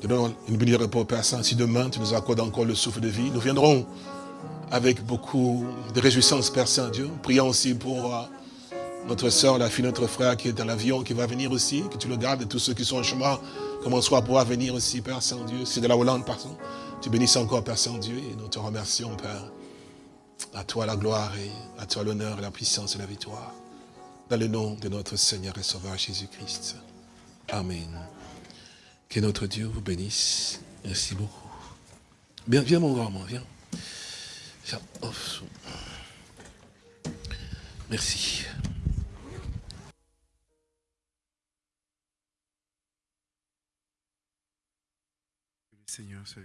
Te donne une bénie repos, Père Saint. Si demain tu nous accordes encore le souffle de vie, nous viendrons avec beaucoup de réjouissance, Père Saint-Dieu. Prions aussi pour euh, notre soeur, la fille, notre frère qui est dans l'avion, qui va venir aussi, que tu le gardes, et tous ceux qui sont en chemin, comment soit pouvoir venir aussi, Père Saint-Dieu. C'est de la Hollande, pardon. Tu bénisses encore, Père Saint-Dieu, et nous te remercions, Père. À toi la gloire et à toi l'honneur, la puissance et la victoire. Dans le nom de notre Seigneur et Sauveur Jésus-Christ. Amen. Que notre Dieu vous bénisse. Merci beaucoup. Bien, viens mon grand, viens. Merci. Seigneur soit